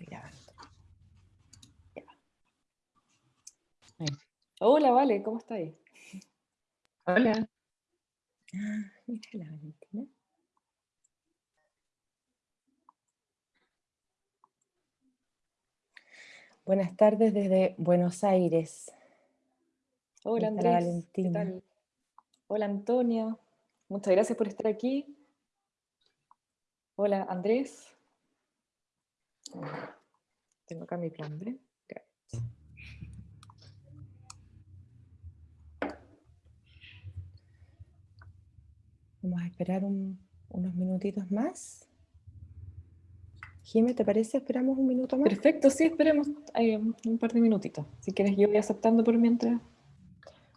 Estoy grabando. Hola, Vale, ¿cómo estáis? Hola. Ah, mira la Valentina. Buenas tardes desde Buenos Aires. Hola, Andrés. ¿Qué Valentina. tal? Hola, Antonia. Muchas gracias por estar aquí. Hola, Andrés. Tengo acá mi plan B. Vamos a esperar un- unos minutitos más. Jimé, ¿te parece? ¿Esperamos un minuto más? Perfecto, sí, esperemos eh, un par de minutitos. Si quieres, yo voy aceptando por mientras.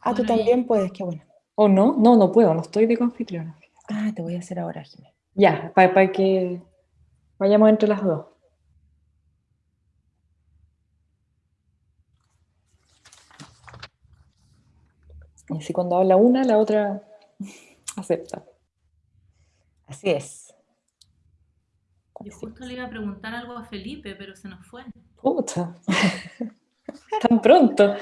Ah, tú también puedes, qué bueno. ¿O no? No, no puedo, no estoy de confitriona. Ah, te voy a hacer ahora, Jimé. Ya, para que vayamos entre las dos. Y así cuando habla una, la otra acepta. Así es. Yo justo le iba a preguntar algo a Felipe, pero se nos fue. Pucha. Tan pronto.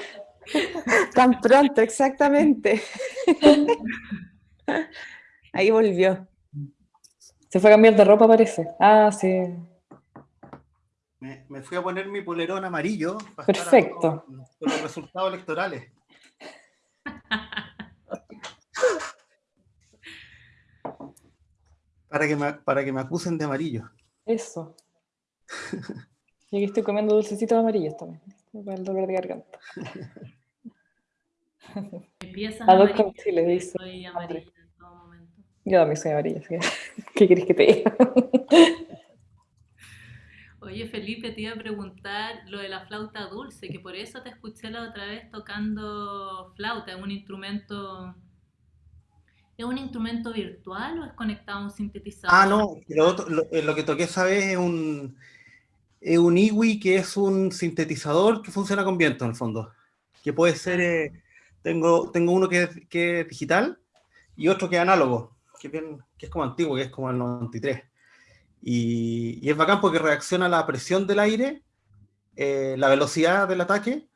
Tan pronto, exactamente. Ahí volvió. Se fue a cambiar de ropa, parece. Ah, sí. Me, me fui a poner mi polerón amarillo para Perfecto. estar con, con los resultados electorales. Para que, me, para que me acusen de amarillo. Eso. Y aquí estoy comiendo dulcecitos amarillos también. Para el dolor de garganta. Empiezas A dos amarilla, con chile, dice Soy amarilla en todo momento. Yo también soy amarilla, así que, ¿qué querés que te diga? Oye, Felipe, te iba a preguntar lo de la flauta dulce, que por eso te escuché la otra vez tocando flauta. ¿Es un instrumento... ¿Es un instrumento virtual o es conectado a un sintetizador? Ah, no, lo, eh, que toqué esa vez es un, es un IWI que es un sintetizador que funciona con viento en el fondo. Que puede ser, eh, tengo, tengo uno que que digital y otro que es análogo, que bien- que es como antiguo, que es como el 93. Y, y es bacán porque reacciona a la presión del aire, eh, la velocidad del ataque.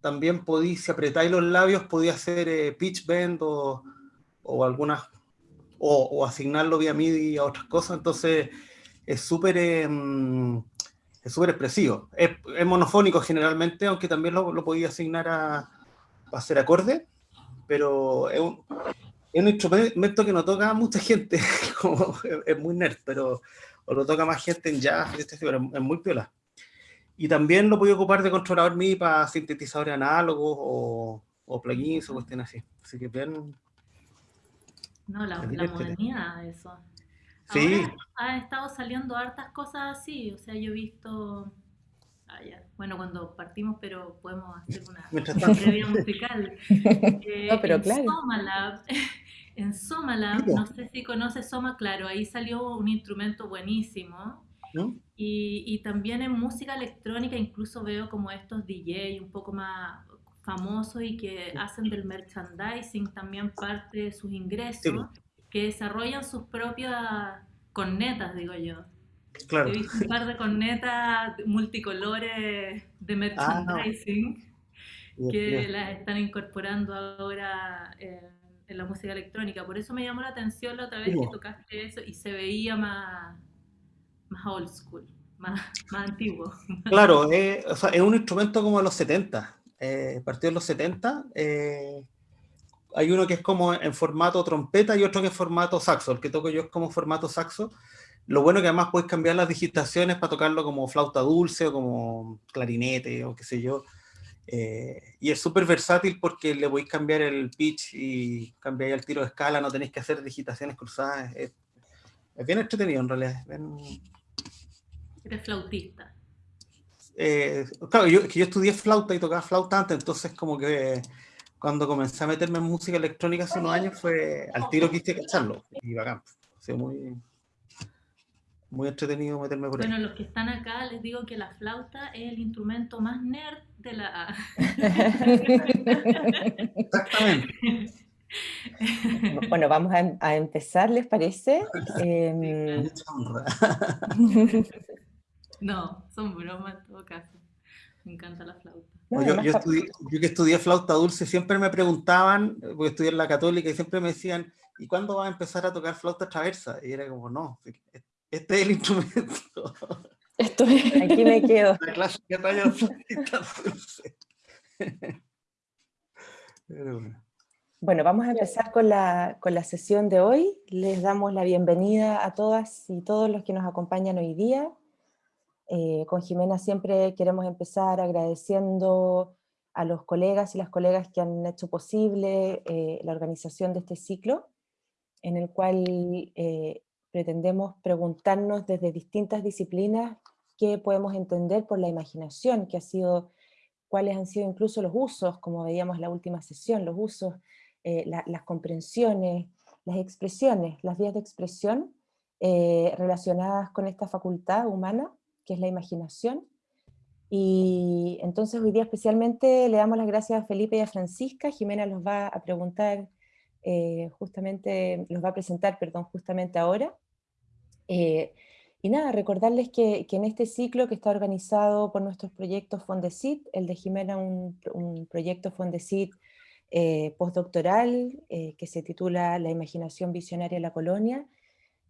También podéis, si apretáis los labios, podía hacer eh, pitch bend o, o algunas o, o asignarlo vía MIDI a otras cosas, entonces es súper eh, mm, es súper expresivo. Es, es monofónico generalmente, aunque también lo, lo podía asignar a, a hacer acorde, pero es un, es un instrumento que no toca a mucha gente, es muy nerd, pero o lo toca más gente en jazz, este, pero es, muy piola. Y también lo podía ocupar de controlador MIDI para sintetizadores análogos o, o plugins o cuestiones así. Así que bien, No, la, modernidad de eso. Sí. Ahora han estado saliendo hartas cosas así, o sea, yo he visto... ah, ya. Bueno, cuando partimos, pero podemos hacer una previa musical. Eh, No, pero en claro. Somalab, en Somalab, Sí, po. no sé si conoces Soma, claro, ahí salió un instrumento buenísimo. ¿no? Y, y también en música electrónica incluso veo como estos DJ un poco más famosos y que hacen del merchandising también parte de sus ingresos, Sí. que desarrollan sus propias cornetas, digo yo. Claro. He visto un par de cornetas multicolores de merchandising que Divertido. las están incorporando ahora en, en la música electrónica. Por eso me llamó la atención la otra vez que tocaste eso y se veía más, más old school, más, más antiguo. Claro, eh, o sea, es un instrumento como de los 70, eh, partido de los 70. eh, hay uno que es como en formato trompeta y otro que es formato saxo. El que toco yo es como formato saxo. Lo bueno que además puedes cambiar las digitaciones para tocarlo como flauta dulce o como clarinete o qué sé yo. Eh, y es súper versátil porque le podéis cambiar el pitch y cambiáis el tiro de escala, no tenéis que hacer digitaciones cruzadas. Es, es bien entretenido en realidad. bien- Eres flautista. eh, claro, yo, que yo estudié flauta y tocaba flauta antes, entonces como que cuando comencé a meterme en música electrónica hace unos años fue al tiro quise cacharlo y bacán. Sido muy, muy entretenido meterme por ahí. Bueno, los que están acá les digo que la flauta es el instrumento más nerd de la... Exactamente. Bueno, vamos a, a empezar, ¿les parece? Em, Mucha honra. No, Son bromas en todo caso. Me encanta la flauta. No, yo, yo estudié- yo que estudié flauta dulce, siempre me preguntaban, eh, porque estudié en la católica, y siempre me decían, ¿y cuándo vas a empezar a tocar flauta traversa? Y era como, no, este es el instrumento, Esto es... Aquí me quedo. la clásica talla dulce. Pero bueno. Bueno, vamos a empezar con la, con la sesión de hoy. Les damos la bienvenida a todas y todos los que nos acompañan hoy día. Eh, con Jimena siempre queremos empezar agradeciendo a los colegas y las colegas que han hecho posible eh, la organización de este ciclo, en el cual eh, pretendemos preguntarnos desde distintas disciplinas qué podemos entender por la imaginación, que ha sido, cuáles han sido incluso los usos, como veíamos en la última sesión, los usos eh, la- las comprensiones, las expresiones, las vías de expresión eh, relacionadas con esta facultad humana, que es la imaginación. Y entonces hoy día especialmente le damos las gracias a Felipe y a Francisca. Jimena los va a preguntar eh, justamente, los va a presentar, perdón, justamente ahora. Eh, y nada, recordarles que, en este ciclo que está organizado por nuestros proyectos Fondesit, el de Jimena un, proyecto Fondesit eh, postdoctoral eh, que se titula La imaginación visionaria en la colonia,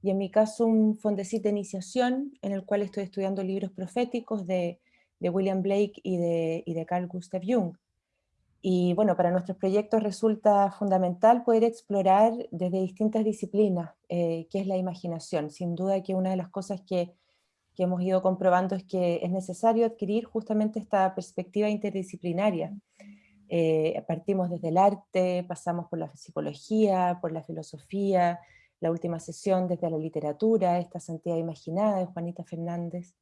y en mi caso un Fondesit de iniciación en el cual estoy estudiando libros proféticos de, de William Blake de, y de Carl Gustav Jung. Y bueno, para nuestros proyectos resulta fundamental poder explorar desde distintas disciplinas eh, qué es la imaginación. Sin duda que una de las cosas que, hemos ido comprobando es que es necesario adquirir justamente esta perspectiva interdisciplinaria. Eh, partimos desde el arte, pasamos por la psicología, por la filosofía, la última sesión desde la literatura, esta santidad imaginada de Juanita Fernández.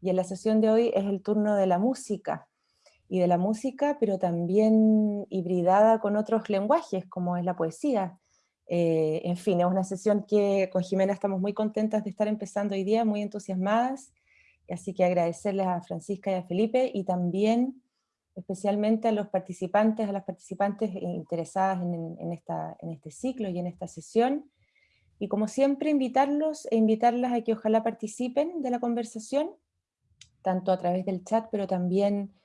Y en la sesión de hoy es el turno de la música, y de la música, pero también hibridada con otros lenguajes, como es la poesía. Eh, en fin, es una sesión que con Jimena estamos muy contentas de estar empezando hoy día, muy entusiasmadas, así que agradecerles a Francisca y a Felipe, y también especialmente a los participantes, a las participantes interesadas en, en, esta, en este ciclo y en esta sesión, y como siempre invitarlos e invitarlas a que ojalá participen de la conversación, tanto a través del chat, pero también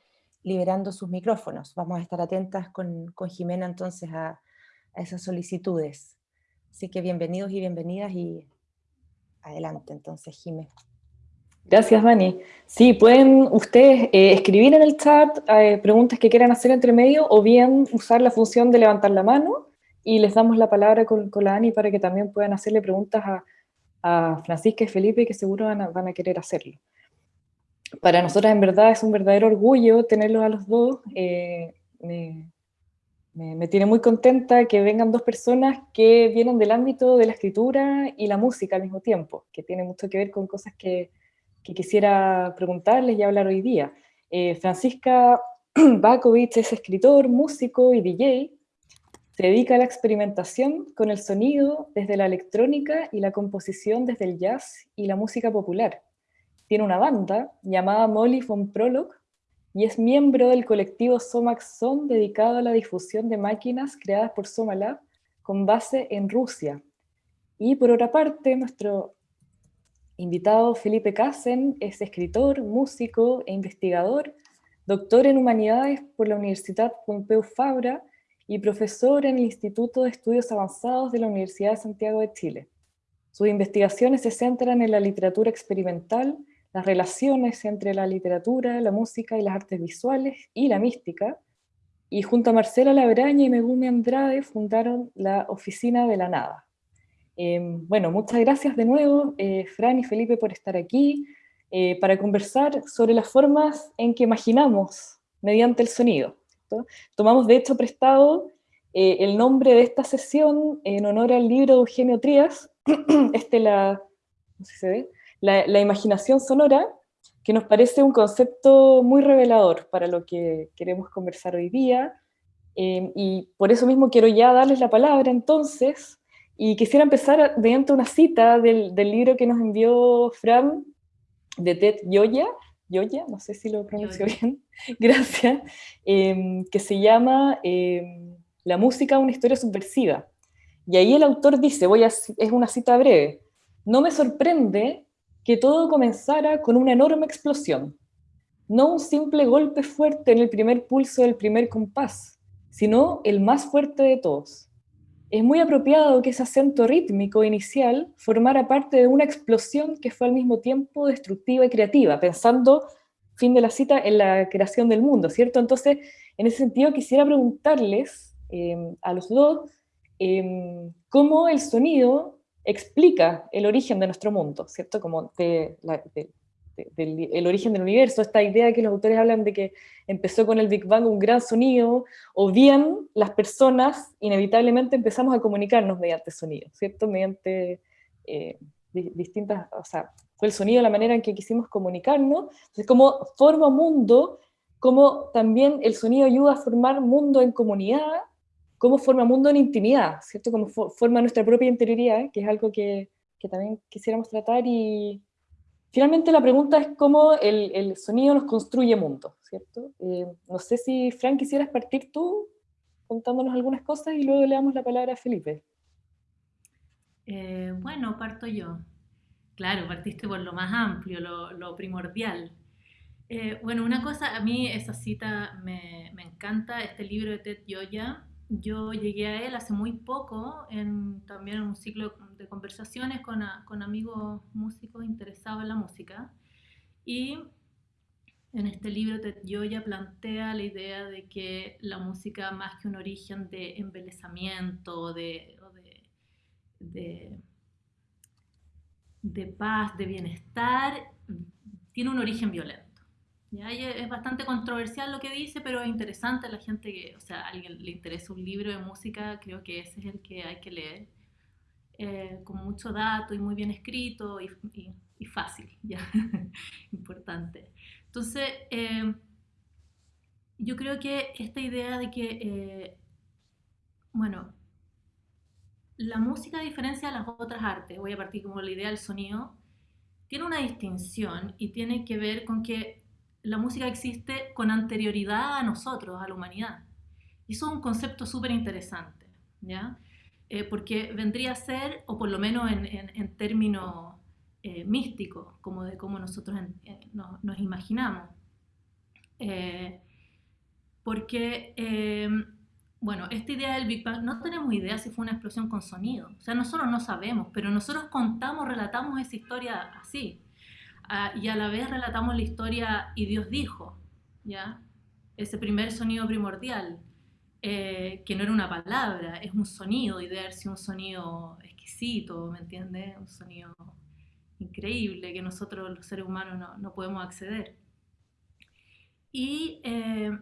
liberando sus micrófonos. Vamos a estar atentas con, con Jimena entonces a, a, esas solicitudes. Así que bienvenidos y bienvenidas y adelante entonces, Jimé. Gracias, Dani. Sí, pueden ustedes eh, escribir en el chat eh, preguntas que quieran hacer entre medio o bien usar la función de levantar la mano y les damos la palabra con, con la Dani para que también puedan hacerle preguntas a, a Francisca y Felipe que seguro van a, van a querer hacerlo para nosotras en verdad es un verdadero orgullo tenerlos a los dos. Eh, me, tiene muy contenta que vengan dos personas que vienen del ámbito de la escritura y la música al mismo tiempo, que tiene mucho que ver con cosas que, que quisiera preguntarles y hablar hoy día. Eh, Francisca Bakovic es escritor, músico y DJ. Se dedica a la experimentación con el sonido desde la electrónica y la composición desde el jazz y la música popular tiene una banda llamada Molly von Prolog y es miembro del colectivo Somax Son dedicado a la difusión de máquinas creadas por Somalab con base en Rusia. Y por otra parte, nuestro invitado Felipe Casen es escritor, músico e investigador, doctor en humanidades por la Universidad Pompeu Fabra y profesor en el Instituto de Estudios Avanzados de la Universidad de Santiago de Chile. Sus investigaciones se centran en la literatura experimental, las relaciones entre la literatura, la música y las artes visuales y la mística, y junto a Marcela Labraña y Megumi Andrade fundaron la Oficina de la Nada. Eh, bueno, muchas gracias de nuevo, eh, Fran y Felipe, por estar aquí, eh, para conversar sobre las formas en que imaginamos mediante el sonido. Tomamos de hecho prestado el nombre de esta sesión en honor al libro de Eugenio Trías, este la, no sé si se ve, la, la, imaginación sonora, que nos parece un concepto muy revelador para lo que queremos conversar hoy día, eh, y por eso mismo quiero ya darles la palabra entonces, y quisiera empezar mediante una cita del, del libro que nos envió Fran, de Ted Yoya, Yoya, no sé si lo pronuncio Yoya. bien, gracias, eh, que se llama eh, La música, una historia subversiva. Y ahí el autor dice, voy a, es una cita breve, no me sorprende que todo comenzara con una enorme explosión, no un simple golpe fuerte en el primer pulso del primer compás, sino el más fuerte de todos. Es muy apropiado que ese acento rítmico inicial formara parte de una explosión que fue al mismo tiempo destructiva y creativa, pensando, fin de la cita, en la creación del mundo, ¿cierto? Entonces, en ese sentido quisiera preguntarles eh, a los dos eh, cómo el sonido explica el origen de nuestro mundo, ¿cierto? Como el origen del universo, esta idea que los autores hablan de que empezó con el Big Bang un gran sonido, o bien las personas inevitablemente empezamos a comunicarnos mediante sonido, ¿cierto? Mediante eh, distintas, o sea, fue el sonido la manera en que quisimos comunicarnos, entonces como forma mundo, como también el sonido ayuda a formar mundo en comunidad, cómo forma mundo en intimidad, ¿cierto? Cómo forma nuestra propia interioridad, que es algo que, que también quisiéramos tratar y, Finalmente la pregunta es cómo el, sonido nos construye mundo, ¿cierto? Eh, no sé si, Frank, quisieras partir tú contándonos algunas cosas y luego le damos la palabra a Felipe. Eh, bueno, parto yo. Claro, partiste por lo más amplio, lo, primordial. Eh, bueno, una cosa, a mí esa cita me, me encanta, este libro de Ted Yoya, yo llegué a él hace muy poco, en, también en un ciclo de conversaciones con, amigos músicos interesados en la música. Y en este libro yo ya plantea la idea de que la música, más que un origen de embelezamiento, de paz, de bienestar, tiene un origen violento. ¿Ya? es bastante controversial lo que dice, pero es interesante la gente que, o sea, a alguien le interesa un libro de música, creo que ese es el que hay que leer, eh, con mucho dato y muy bien escrito y, fácil, ¿ya? Importante. Entonces, eh, yo creo que esta idea de que, eh, bueno, la música a diferencia de las otras artes, voy a partir como la idea del sonido, tiene una distinción y tiene que ver con que la música existe con anterioridad a nosotros, a la humanidad. Y eso es un concepto súper interesante, ¿ya? Eh, porque vendría a ser, o por lo menos en, términos eh, místicos, como de cómo nosotros nos, imaginamos. Eh, porque, bueno, esta idea del Big Bang, no tenemos idea si fue una explosión con sonido. O sea, nosotros no sabemos, pero nosotros contamos, relatamos esa historia así y a la vez relatamos la historia y Dios dijo, ¿ya? Ese primer sonido primordial, eh, que no era una palabra, es un sonido, y debe ser un sonido exquisito, ¿me entiendes? Un sonido increíble que nosotros los seres humanos no, no podemos acceder. Y, eh,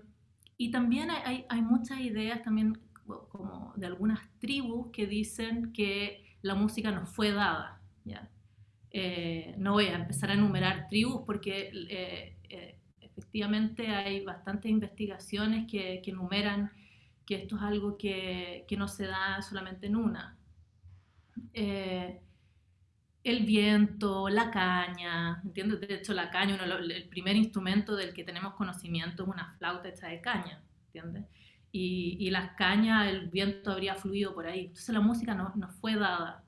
y también hay, hay, muchas ideas también como de algunas tribus que dicen que la música nos fue dada, ¿ya? Eh, no voy a empezar a enumerar tribus porque eh, eh, efectivamente hay bastantes investigaciones que, enumeran que esto es algo que, no se da solamente en una. el viento, la caña, ¿entiendes? De hecho, la caña, el primer instrumento del que tenemos conocimiento es una flauta hecha de caña, ¿entiendes? Y, y las cañas, el viento habría fluido por ahí. Entonces la música nos no fue dada.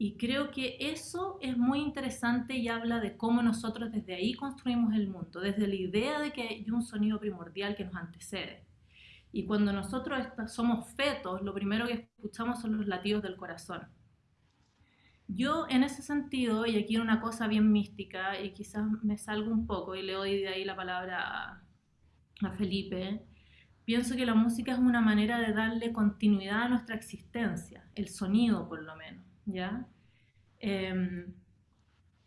Y creo que eso es muy interesante y habla de cómo nosotros desde ahí construimos el mundo, desde la idea de que hay un sonido primordial que nos antecede. Y cuando nosotros somos fetos, lo primero que escuchamos son los latidos del corazón. Yo en ese sentido, y aquí una cosa bien mística, y quizás me salgo un poco y le doy de ahí la palabra a, Felipe, pienso que la música es una manera de darle continuidad a nuestra existencia, el sonido por lo menos. ¿Ya? Em,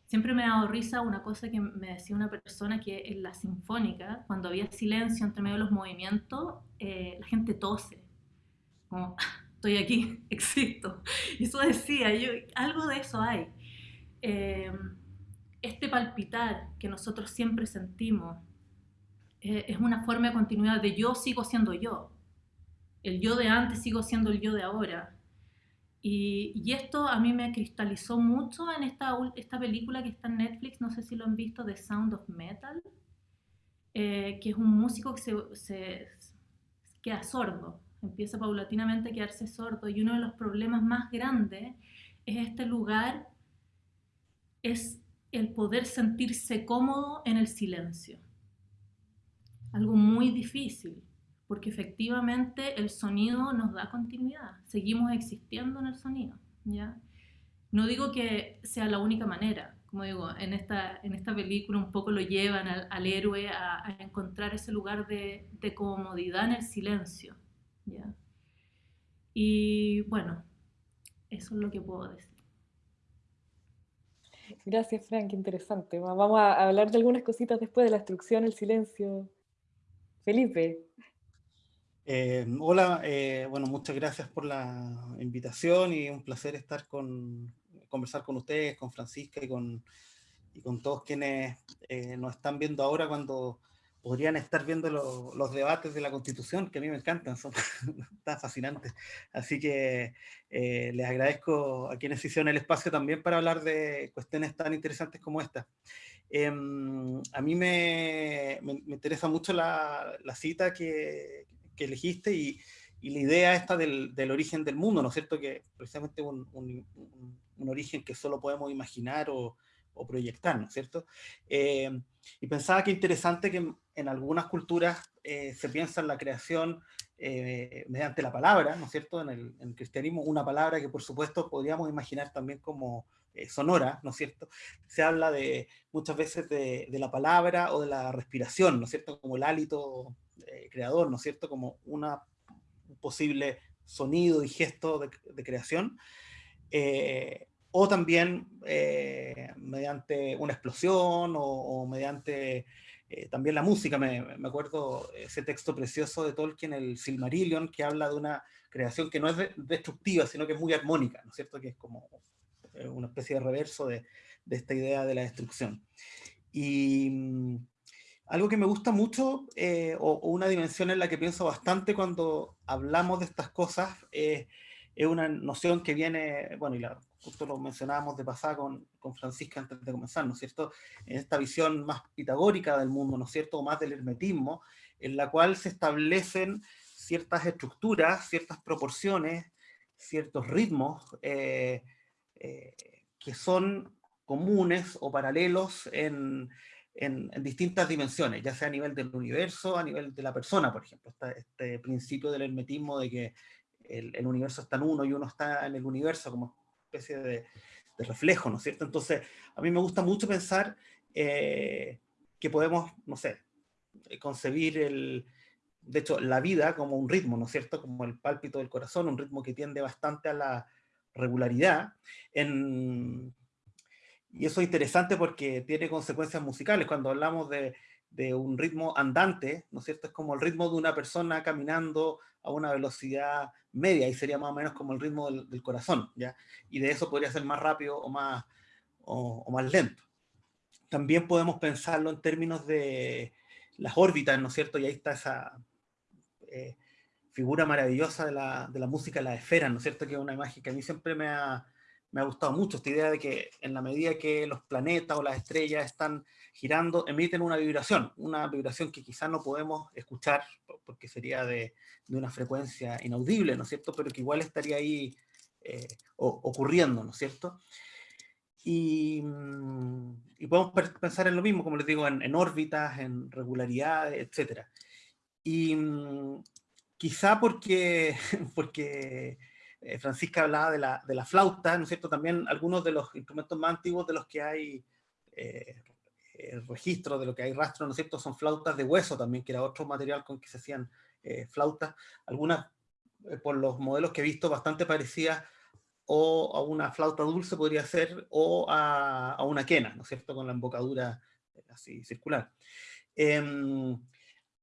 siempre me ha dado risa una cosa que me decía una persona que en la sinfónica, cuando había silencio entre medio de los movimientos, eh, la gente tose, como, estoy aquí, existo. Y eso decía, yo, algo de eso hay. Em, este palpitar que nosotros siempre sentimos eh, es una forma de continuidad de yo sigo siendo yo. El yo de antes sigo siendo el yo de ahora. Y, esto a mí me cristalizó mucho en esta, esta película que está en Netflix, no sé si lo han visto, The Sound of Metal, eh, que es un músico que se, se, queda sordo, empieza paulatinamente a quedarse sordo y uno de los problemas más grandes es este lugar, es el poder sentirse cómodo en el silencio. Algo muy difícil, porque efectivamente el sonido nos da continuidad, seguimos existiendo en el sonido. ¿ya? No digo que sea la única manera, como digo, en esta, en esta película un poco lo llevan al, héroe a, encontrar ese lugar de, de, comodidad en el silencio. ¿ya? Y bueno, eso es lo que puedo decir. Gracias, Frank, interesante. Vamos a hablar de algunas cositas después de la instrucción, el silencio. Felipe. Eh, hola, eh, bueno, muchas gracias por la invitación y un placer estar con, conversar con ustedes, con Francisca y con, y con todos quienes eh, nos están viendo ahora cuando podrían estar viendo los debates de la Constitución, que a mí me encantan, son tan fascinantes. Así que eh, les agradezco a quienes hicieron el espacio también para hablar de cuestiones tan interesantes como esta. Em, a mí me, me, interesa mucho la, la cita que, que, elegiste y, y, la idea esta del, del, origen del mundo, ¿no es cierto? Que precisamente un, un, un origen que solo podemos imaginar o, o proyectar, ¿no es cierto? Eh, y pensaba que interesante que en, algunas culturas eh, se piensa en la creación eh, mediante la palabra, ¿no es cierto? En el, cristianismo, una palabra que por supuesto podríamos imaginar también como sonora, ¿no es cierto? Se habla de muchas veces de, de, la palabra o de la respiración, ¿no es cierto? Como el hálito creador, ¿no es cierto? Como una, un posible sonido y gesto de, creación o también eh, mediante una explosión o, mediante eh, también la música. Me, acuerdo ese texto precioso de Tolkien, el Silmarillion, que habla de una creación que no es destructiva, sino que es muy armónica, ¿no es cierto? Que es como eh, una especie de reverso de, de esta idea de la destrucción. Y mm, algo que me gusta mucho, o, o, una dimensión en la que pienso bastante cuando hablamos de estas cosas, es una noción que viene, bueno, y justo lo mencionábamos de pasada con, con, Francisca antes de comenzar, ¿no es cierto? En esta visión más pitagórica del mundo, ¿no es cierto? O más del hermetismo, en la cual se establecen ciertas estructuras, ciertas proporciones, ciertos ritmos eh, eh, que son comunes o paralelos en, en, distintas dimensiones, ya sea a nivel del universo, a nivel de la persona, por ejemplo. Este, este principio del hermetismo de que el, universo está en uno y uno está en el universo, como especie de, reflejo, ¿no es cierto? Entonces, a mí me gusta mucho pensar eh, que podemos, no sé, concebir el, de hecho, la vida como un ritmo, ¿no es cierto? Como el pálpito del corazón, un ritmo que tiende bastante a la regularidad. En, y eso es interesante porque tiene consecuencias musicales. Cuando hablamos de, de, un ritmo andante, ¿no es cierto? Es como el ritmo de una persona caminando a una velocidad media, y sería más o menos como el ritmo del, corazón, ¿ya? Y de eso podría ser más rápido o más, o, más lento. También podemos pensarlo en términos de las órbitas, ¿no es cierto? Y ahí está esa eh, figura maravillosa de la, de la música, la esfera, ¿no es cierto? Que es una imagen que a mí siempre me ha, me ha gustado mucho, esta idea de que en la medida que los planetas o las estrellas están girando, emiten una vibración, una vibración que quizás no podemos escuchar porque sería de, de, una frecuencia inaudible, ¿no es cierto? Pero que igual estaría ahí eh, ocurriendo, ¿no es cierto? Y, podemos pensar en lo mismo, como les digo, en, en órbitas, en regularidades, etc. Y mm, quizá porque, porque eh, Francisca hablaba de la, de la flauta, ¿no es cierto? También algunos de los instrumentos más antiguos de los que hay eh, el registro de lo que hay rastro, ¿no es cierto? Son flautas de hueso también, que era otro material con que se hacían eh, flautas. Algunas, eh, por los modelos que he visto, bastante parecidas o a una flauta dulce podría ser, o a, una quena, ¿no es cierto? Con la embocadura eh, así circular. Eh,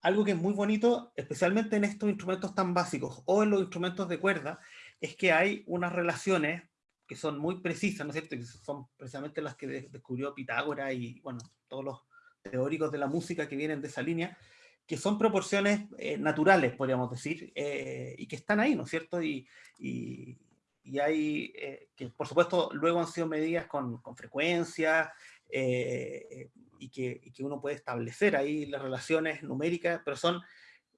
algo que es muy bonito, especialmente en estos instrumentos tan básicos, o en los instrumentos de cuerda, es que hay unas relaciones que son muy precisas, ¿no es cierto? Que son precisamente las que descubrió Pitágoras y, bueno, todos los teóricos de la música que vienen de esa línea, que son proporciones eh, naturales, podríamos decir, eh, y que están ahí, ¿no es cierto? Y, y, y hay, eh, que por supuesto luego han sido medidas con, con frecuencia, eh, y que, y, que, uno puede establecer ahí las relaciones numéricas, pero son,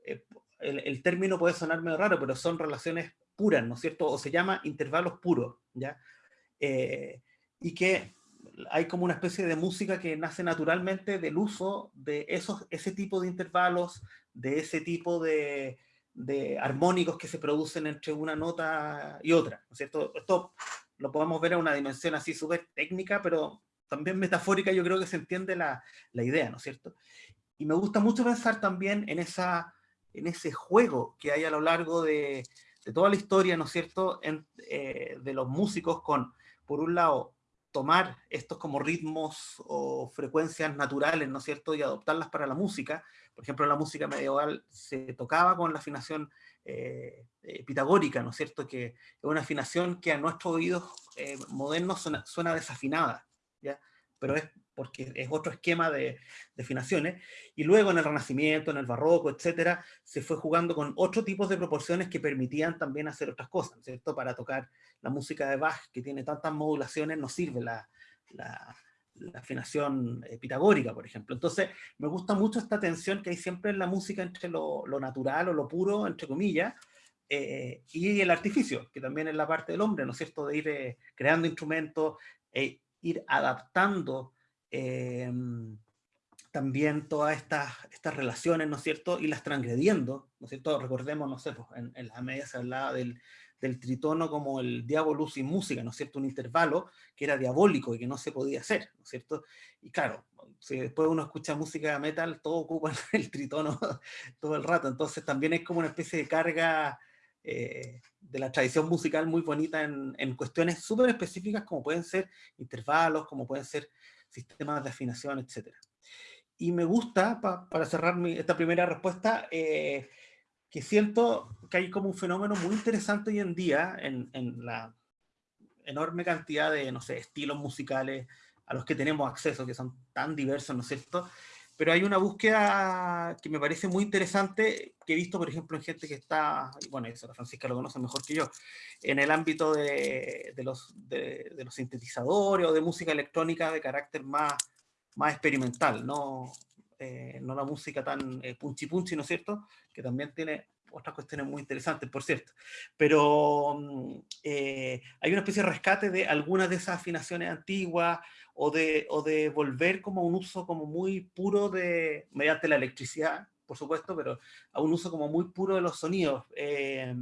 el, el término puede sonar medio raro, pero son relaciones puras, ¿no es cierto? O se llama intervalos puros, ¿ya? Eh, y que hay como una especie de música que nace naturalmente del uso de esos, ese tipo de intervalos, de ese tipo de, de armónicos que se producen entre una nota y otra, ¿no es cierto? Esto lo podemos ver en una dimensión así súper técnica, pero también metafórica yo creo que se entiende la, la, idea, ¿no es cierto? Y me gusta mucho pensar también en, esa, en ese juego que hay a lo largo de, de toda la historia, ¿no es cierto?, en, eh, de los músicos con, por un lado, tomar estos como ritmos o frecuencias naturales, ¿no es cierto?, y adoptarlas para la música. Por ejemplo, la música medieval se tocaba con la afinación eh, eh, pitagórica, ¿no es cierto?, que es una afinación que a nuestros oídos eh, modernos suena, suena, desafinada, ¿ya? Pero es porque es otro esquema de, de, y luego en el Renacimiento, en el Barroco, etcétera, se fue jugando con otros tipos de proporciones que permitían también hacer otras cosas, ¿cierto? Para tocar la música de Bach, que tiene tantas modulaciones, no sirve la, la, la afinación eh, pitagórica, por ejemplo. Entonces, me gusta mucho esta tensión que hay siempre en la música entre lo, lo natural o lo puro, entre comillas, eh, y el artificio, que también es la parte del hombre, ¿no es cierto?, de ir eh, creando instrumentos, e ir adaptando Em, también todas estas, estas relaciones, ¿no es cierto? Y las transgrediendo, ¿no es cierto? Recordemos, no sé, pues en, en la media se hablaba del, del tritono como el diablo sin música, ¿no es cierto? Un intervalo que era diabólico y que no se podía hacer, ¿no es cierto? Y claro, si después uno escucha música metal, todo ocupa el tritono todo el rato, entonces también es como una especie de carga eh, de la tradición musical muy bonita en, en cuestiones súper específicas como pueden ser intervalos, como pueden ser sistemas de afinación, etc. Y me gusta, para cerrar mi, esta primera respuesta, eh, que siento que hay como un fenómeno muy interesante hoy en día en, en, la enorme cantidad de, no sé, estilos musicales a los que tenemos acceso, que son tan diversos, ¿no es cierto?, pero hay una búsqueda que me parece muy interesante, que he visto, por ejemplo, en gente que está, bueno, eso la Francisca lo conoce mejor que yo, en el ámbito de, de los, de, de, los sintetizadores o de música electrónica de carácter más, más experimental, no, eh, no la música tan eh, punchi punchi, ¿no es cierto?, que también tiene otras cuestiones muy interesantes, por cierto. Pero mm, eh, hay una especie de rescate de algunas de esas afinaciones antiguas, o de, o de volver como a un uso como muy puro de, mediante la electricidad, por supuesto, pero a un uso como muy puro de los sonidos. Eh,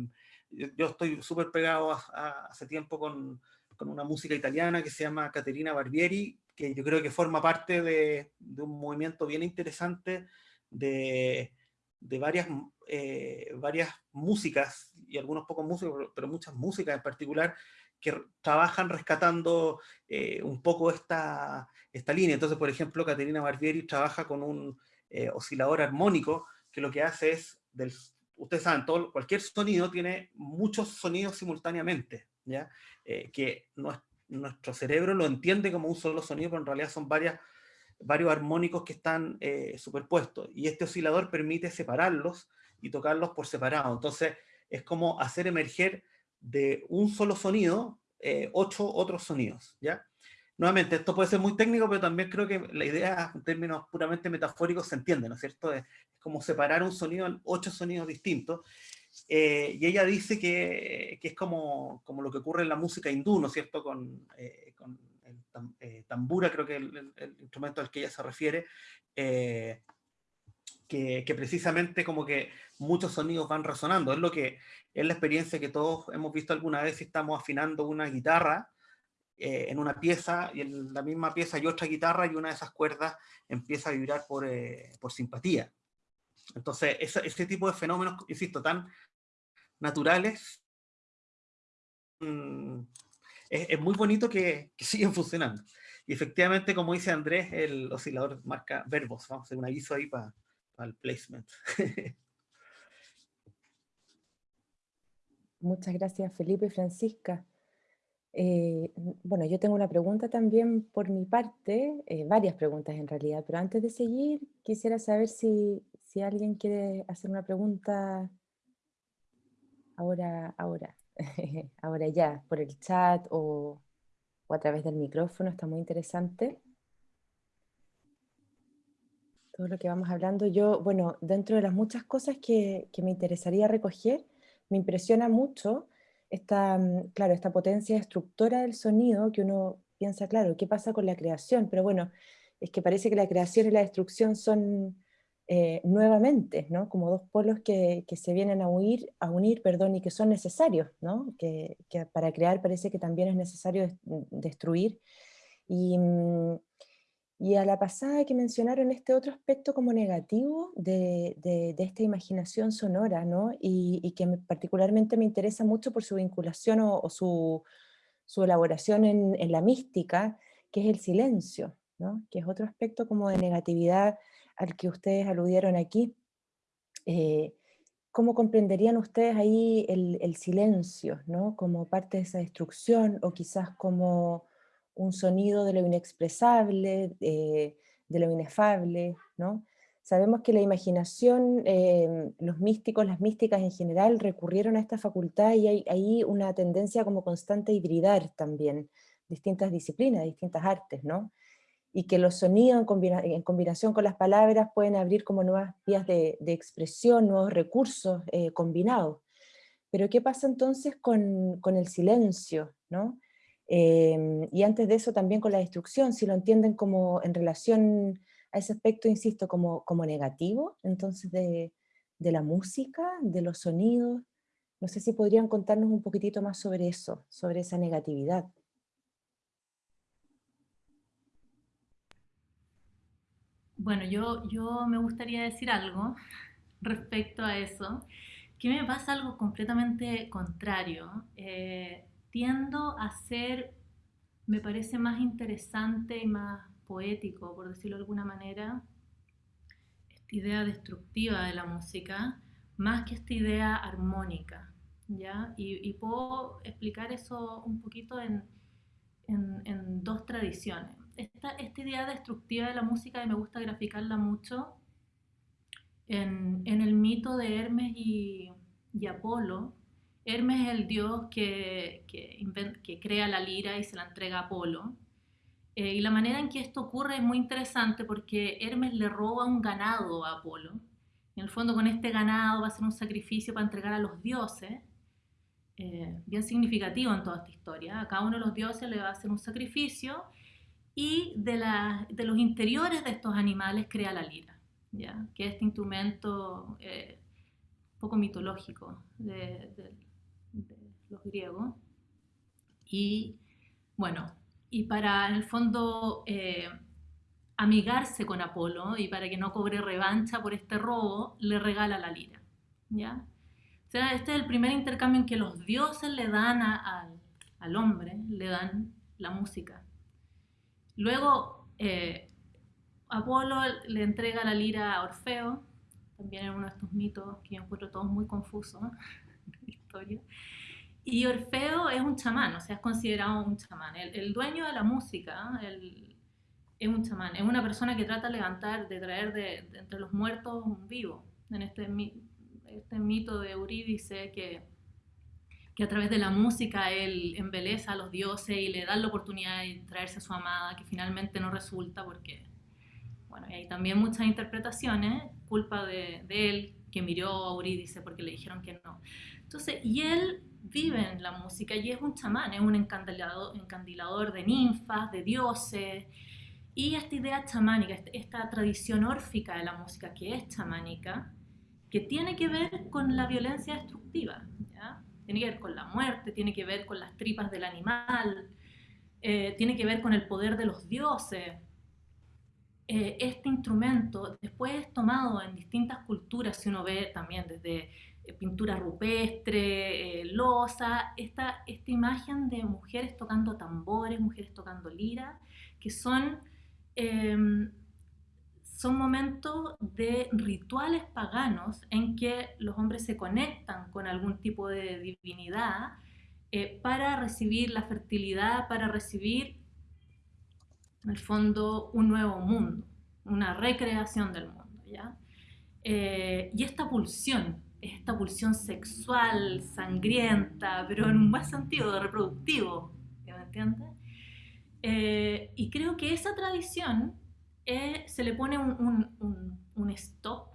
yo estoy súper pegado a, hace tiempo con, con, una música italiana que se llama Caterina Barbieri, que yo creo que forma parte de, de un movimiento bien interesante de, de varias, eh, varias músicas, y algunos pocos músicos, pero muchas músicas en particular, que trabajan rescatando eh, un poco esta, esta línea. Entonces, por ejemplo, Caterina Barbieri trabaja con un eh, oscilador armónico que lo que hace es, del, ustedes saben, todo, cualquier sonido tiene muchos sonidos simultáneamente, ¿ya? Eh, que no, nuestro cerebro lo entiende como un solo sonido, pero en realidad son varias, varios armónicos que están superpuestos. Y este oscilador permite separarlos y tocarlos por separado. Entonces, es como hacer emerger de un solo sonido, eh, ocho otros sonidos, ¿ya? Nuevamente, esto puede ser muy técnico, pero también creo que la idea, en términos puramente metafóricos, se entiende, ¿no es cierto? Es, como separar un sonido en ocho sonidos distintos. Eh, y ella dice que, que, es como, como lo que ocurre en la música hindú, ¿no es cierto? Eh, con el tambura, creo que es el, el, instrumento al que ella se refiere, que, que, precisamente como que muchos sonidos van resonando. Es lo que es la experiencia que todos hemos visto alguna vez si estamos afinando una guitarra eh, en una pieza y en la misma pieza hay otra guitarra y una de esas cuerdas empieza a vibrar por, eh, por simpatía. Entonces, ese, ese, tipo de fenómenos, insisto, tan naturales, mmm, es, muy bonito que, que siguen funcionando. Y efectivamente, como dice Andrés, el oscilador marca verbos. Vamos a hacer un aviso ahí para al placement. Muchas gracias Felipe y Francisca. Eh, bueno, yo tengo una pregunta también por mi parte, eh, varias preguntas en realidad, pero antes de seguir quisiera saber si, si alguien quiere hacer una pregunta ahora, ahora, ahora ya, por el chat o, o a través del micrófono, está muy interesante todo lo que vamos hablando. Yo, bueno, dentro de las muchas cosas que, que me interesaría recoger, me impresiona mucho esta, mm, claro, esta potencia destructora del sonido que uno piensa, claro, ¿qué pasa con la creación? Pero bueno, es que parece que la creación y la destrucción son eh, nuevamente, ¿no? Como dos polos que, se vienen a unir, a unir perdón, y que son necesarios, ¿no? Que, para crear parece que también es necesario destruir. Y, mm, y a la pasada que mencionaron este otro aspecto como negativo de, de, esta imaginación sonora, ¿no? Y, que particularmente me interesa mucho por su vinculación o, su, su, elaboración en, en, la mística, que es el silencio, ¿no? Que es otro aspecto como de negatividad al que ustedes aludieron aquí. Eh, ¿Cómo comprenderían ustedes ahí el, silencio, ¿no? Como parte de esa destrucción o quizás como un sonido de lo inexpresable, eh, de lo inefable, ¿no? Sabemos que la imaginación, em, los místicos, las místicas en general, recurrieron a esta facultad y hay, hay una tendencia como constante a hibridar también distintas disciplinas, distintas artes, ¿no? Y que los sonidos en, combinación con las palabras pueden abrir como nuevas vías de, expresión, nuevos recursos eh, combinados. Pero ¿qué pasa entonces con, con el silencio, ¿no? Em, y antes de eso también con la destrucción, si lo entienden como en relación a ese aspecto, insisto, como, como negativo, entonces de, de la música, de los sonidos, no sé si podrían contarnos un poquitito más sobre eso, sobre esa negatividad. Bueno, yo, yo me gustaría decir algo respecto a eso, que me pasa algo completamente contrario. Eh, tiendo a ser, me parece más interesante y más poético, por decirlo de alguna manera, esta idea destructiva de la música, más que esta idea armónica, ¿ya? Y, puedo explicar eso un poquito en, en, dos tradiciones. Esta, esta, idea destructiva de la música, y me gusta graficarla mucho, en, en el mito de Hermes y, y Apolo, Hermes es el dios que, que, crea la lira y se la entrega a Apolo. Eh, y la manera en que esto ocurre es muy interesante porque Hermes le roba un ganado a Apolo. En el fondo con este ganado va a ser un sacrificio para entregar a los dioses, eh, bien significativo en toda esta historia. A cada uno de los dioses le va a hacer un sacrificio y de, los interiores de estos animales crea la lira, ¿ya? que es este instrumento eh, poco mitológico de los griegos. Y bueno, y para en el fondo eh, amigarse con Apolo y para que no cobre revancha por este robo, le regala la lira. ¿ya? O sea, este es el primer intercambio en que los dioses le dan al hombre, le dan la música. Luego, eh, Apolo le entrega la lira a Orfeo, también en uno de estos mitos que yo encuentro todos muy confusos historia. Y Orfeo es un chamán, o sea, es considerado un chamán. El, dueño de la música es un chamán, es una persona que trata de levantar, de traer de, entre los muertos un vivo. En este, este mito de Eurídice que, que a través de la música él embeleza a los dioses y le da la oportunidad de traerse a su amada, que finalmente no resulta porque, bueno, hay también muchas interpretaciones, culpa de, de él, que miró a Eurídice porque le dijeron que no. Entonces, y él vive en la música y es un chamán, es un encandilador, encandilador de ninfas, de dioses, y esta idea chamánica, esta tradición órfica de la música que es chamánica, que tiene que ver con la violencia destructiva, tiene que ver con la muerte, tiene que ver con las tripas del animal, eh, tiene que ver con el poder de los dioses. Eh, este instrumento después es tomado en distintas culturas, si uno ve también desde eh, pintura rupestre, eh, losa, esta, esta imagen de mujeres tocando tambores, mujeres tocando lira, que son, son momentos de rituales paganos en que los hombres se conectan con algún tipo de divinidad eh, para recibir la fertilidad, para recibir, en el fondo, un nuevo mundo, una recreación del mundo. ¿ya? y esta pulsión esta pulsión sexual, sangrienta, pero en un buen sentido, reproductivo, ¿me entiendes? Eh, y creo que esa tradición eh, se le pone un, un, un, stop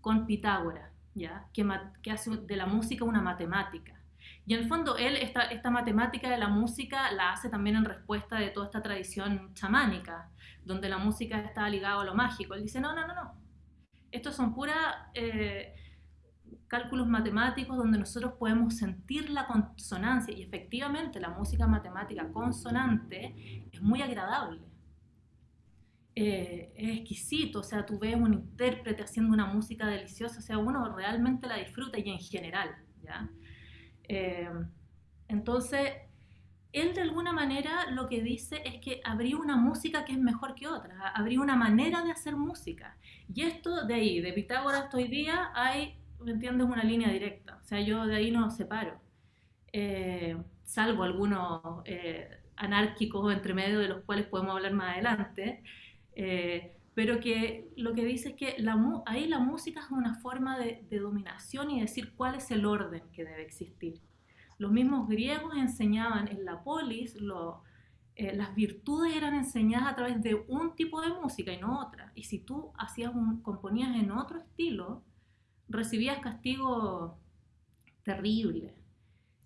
con Pitágoras, ¿ya? Que, que, hace de la música una matemática. Y en el fondo él, esta, esta matemática de la música la hace también en respuesta de toda esta tradición chamánica, donde la música está ligada a lo mágico. Él dice, no, no, no, no. Estos son pura... Eh, cálculos matemáticos donde nosotros podemos sentir la consonancia y efectivamente la música matemática consonante es muy agradable. Eh, es exquisito, o sea, tú ves un intérprete haciendo una música deliciosa, o sea, uno realmente la disfruta y en general, ¿ya? Eh, entonces, él de alguna manera lo que dice es que habría una música que es mejor que otra, habría una manera de hacer música. Y esto de ahí, de Pitágoras hoy día, hay ¿me entiendes? Una línea directa. O sea, yo de ahí no separo. Eh, salvo algunos eh, anárquicos entre medio de los cuales podemos hablar más adelante. Eh, pero que lo que dice es que la, ahí la música es una forma de, dominación y decir cuál es el orden que debe existir. Los mismos griegos enseñaban en la polis, las virtudes eran enseñadas a través de un tipo de música y no otra. Y si tú hacías un, componías en otro estilo, recibías castigo terrible.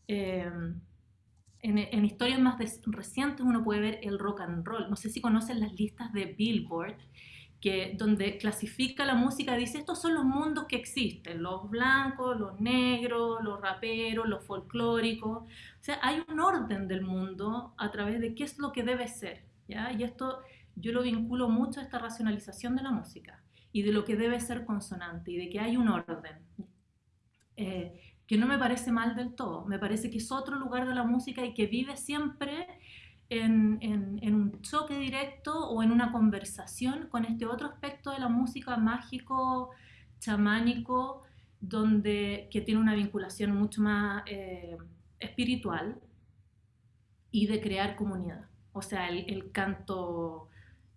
Em, en, historias más recientes uno puede ver el rock and roll. No sé si conocen las listas de Billboard, que, donde clasifica la música, dice, estos son los mundos que existen, los blancos, los negros, los raperos, los folclóricos. O sea, hay un orden del mundo a través de qué es lo que debe ser. ¿ya? Y esto yo lo vinculo mucho a esta racionalización de la música y de lo que debe ser consonante y de que hay un orden. Eh, que no me parece mal del todo, me parece que es otro lugar de la música y que vive siempre en, en, un choque directo o en una conversación con este otro aspecto de la música mágico, chamánico, donde, que tiene una vinculación mucho más eh, espiritual y de crear comunidad. O sea, el, canto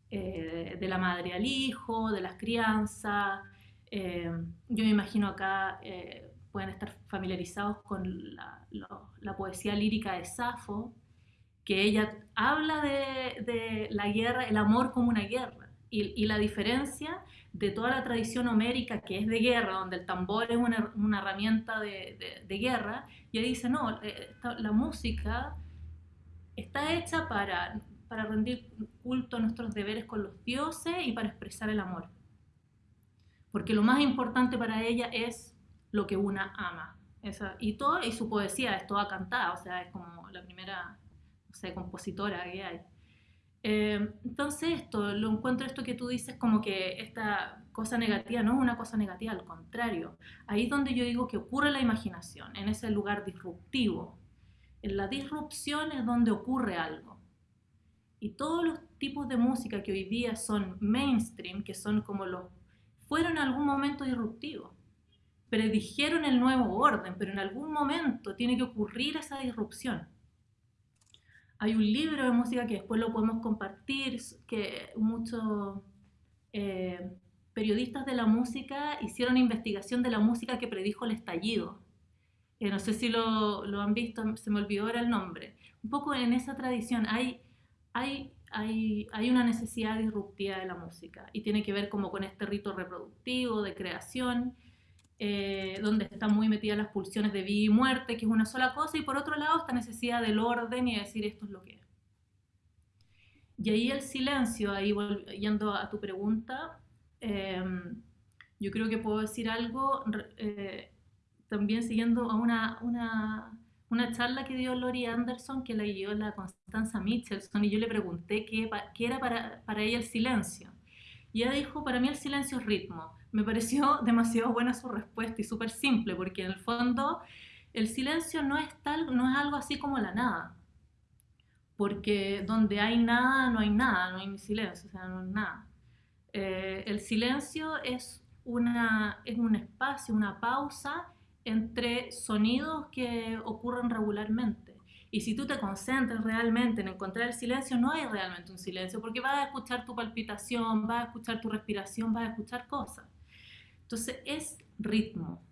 eh, de la madre al hijo, de las crianzas. Eh, yo me imagino acá pueden estar familiarizados con la, poesía lírica de Safo, que ella habla de, la guerra, el amor como una guerra. Y, la diferencia de toda la tradición homérica que es de guerra, donde el tambor es una, herramienta de, guerra, y ella dice, no, la música está hecha para para rendir culto a nuestros deberes con los dioses y para expresar el amor. Porque lo más importante para ella es lo que una ama. y, todo, y su poesía es toda cantada, o sea, es como la primera compositora que hay. Eh, entonces esto, lo encuentro esto que tú dices como que esta cosa negativa no es una cosa negativa, al contrario. Ahí es donde yo digo que ocurre la imaginación, en ese lugar disruptivo. En la disrupción es donde ocurre algo. Y todos los tipos de música que hoy día son mainstream, que son como los, fueron en algún momento disruptivos, predijeron el nuevo orden, pero en algún momento tiene que ocurrir esa disrupción. Hay un libro de música que después lo podemos compartir, que muchos eh, periodistas de la música hicieron investigación de la música que predijo el estallido. Eh, no sé si lo, lo, han visto, se me olvidó ahora el nombre. Un poco en esa tradición hay hay, hay, hay, una necesidad disruptiva de la música y tiene que ver como con este rito reproductivo, de creación, eh, donde están muy metidas las pulsiones de vida y muerte, que es una sola cosa, y por otro lado esta necesidad del orden y decir esto es lo que es. Y ahí el silencio, ahí yendo a tu pregunta, em, yo creo que puedo decir algo eh, también siguiendo a una, una una charla que dio Lori Anderson que la dio la Constanza Michelson y yo le pregunté qué, qué era para, para, ella el silencio. Y ella dijo, para mí el silencio es ritmo. Me pareció demasiado buena su respuesta y súper simple, porque en el fondo el silencio no es, tal, no es algo así como la nada. Porque donde hay nada, no hay nada, no hay silencio, o sea, no hay nada. Eh, el silencio es, una, es un espacio, una pausa entre sonidos que ocurren regularmente. Y si tú te concentras realmente en encontrar el silencio, no hay realmente un silencio, porque vas a escuchar tu palpitación, vas a escuchar tu respiración, vas a escuchar cosas. Entonces es ritmo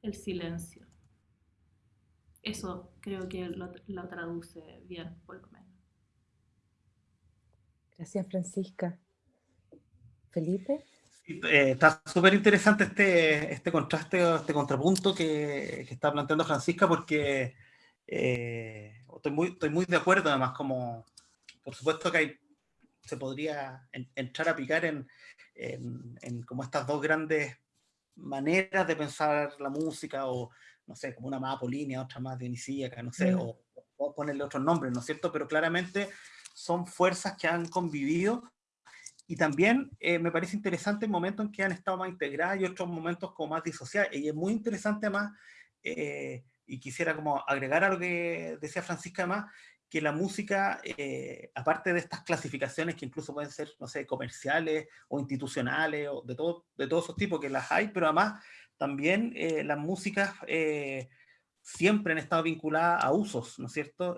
el silencio. Eso creo que lo, lo traduce bien, por lo menos. Gracias, Francisca. Felipe. eh, está súper interesante este, este contraste, este contrapunto que, que está planteando Francisca, porque eh, estoy, muy, estoy muy de acuerdo, además, como por supuesto que hay, se podría entrar a picar en, en, en, como estas dos grandes maneras de pensar la música, o no sé, como una más apolínea, otra más dionisíaca, no sé, mm. o, o ponerle otros nombres, ¿no es cierto? Pero claramente son fuerzas que han convivido y también eh, me parece interesante el momento en que han estado más integradas y otros momentos como más disociadas. Y es muy interesante más, eh, y quisiera como agregar a lo que decía Francisca más, que la música, eh, aparte de estas clasificaciones que incluso pueden ser, no sé, comerciales o institucionales o de, todo, de todos esos tipos que las hay, pero además también las músicas siempre han estado vinculadas a usos, ¿no es cierto?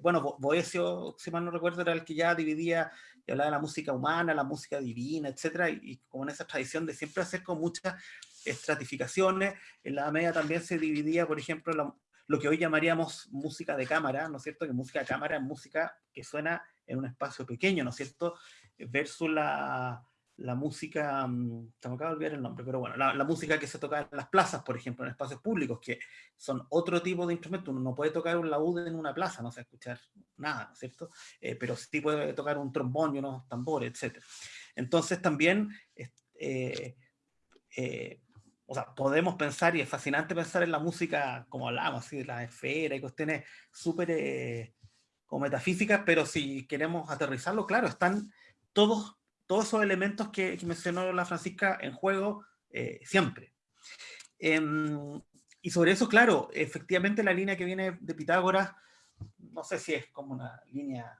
bueno, Boesio, si mal no recuerdo, era el que ya dividía y hablaba de la música humana, la música divina, etcétera, y, como en esa tradición de siempre hacer con muchas estratificaciones, en la media también se dividía, por ejemplo, lo que hoy llamaríamos música de cámara, ¿no es cierto? Que música de cámara es música que suena en un espacio pequeño, ¿no es cierto? Versus la, la música, mm, se me acaba de olvidar el nombre, pero bueno, la, la, música que se toca en las plazas, por ejemplo, en espacios públicos, que son otro tipo de instrumento. Uno no puede tocar un laúd en una plaza, no se va escuchar nada, ¿no es cierto? Eh, pero sí puede tocar un trombón y unos tambores, etc. Entonces también, eh, eh, o sea, podemos pensar, y es fascinante pensar en la música, como hablamos, así, de la esfera y cuestiones súper como metafísicas, pero si queremos aterrizarlo, claro, están todos todos esos elementos que, mencionó la Francisca en juego eh, siempre. Em, y sobre eso, claro, efectivamente la línea que viene de Pitágoras, no sé si es como una línea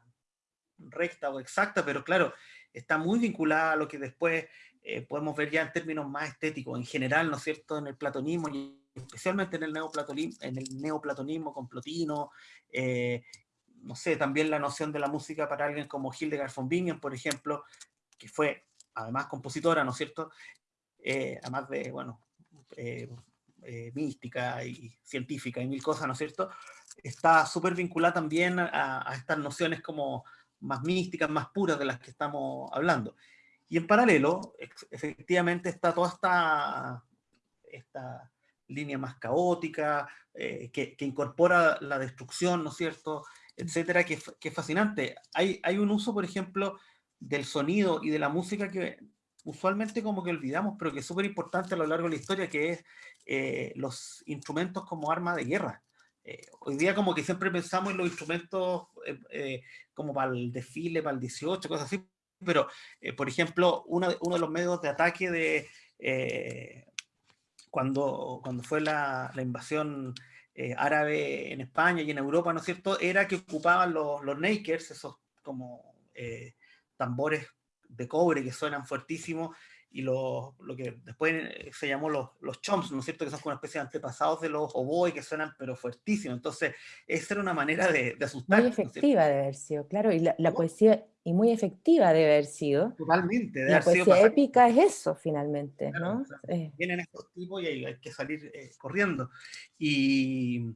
recta o exacta, pero claro, está muy vinculada a lo que después eh, podemos ver ya en términos más estéticos, en general, ¿no es cierto?, en el platonismo y especialmente en el neoplatonismo, en el neoplatonismo con Plotino, eh, no sé, también la noción de la música para alguien como Hildegard von Bingen, por ejemplo, que fue además compositora, ¿no es cierto? Eh, además de, bueno, eh, eh, mística y científica y mil cosas, ¿no es cierto? Está súper vinculada también a, estas nociones como más místicas, más puras de las que estamos hablando. Y en paralelo, efectivamente, está toda esta, esta línea más caótica, que, que, incorpora la destrucción, ¿no es cierto?, etcétera, que, que, es fascinante. Hay, hay un uso, por ejemplo, del sonido y de la música que usualmente como que olvidamos, pero que es súper importante a lo largo de la historia, que es eh, los instrumentos como arma de guerra. Eh, hoy día como que siempre pensamos en los instrumentos eh, como para el desfile, para el 18, cosas así, pero por ejemplo, de, uno de los medios de ataque de cuando, cuando fue la, la invasión árabe en España y en Europa, ¿no es cierto?, era que ocupaban los, los nakers, esos como tambores de cobre que suenan fuertísimo y lo, lo que después eh, se llamó los, los chomps, ¿no es cierto? Que son como una especie de antepasados de los oboes que suenan pero fuertísimo. Entonces, esa era una manera de, de asustar. Muy efectiva de haber sido, claro, y la, la poesía, y muy efectiva de haber sido. Totalmente. De la poesía épica es eso, finalmente, claro, ¿no? O sea, eh. Vienen estos tipos y hay, hay que salir eh, corriendo. Y,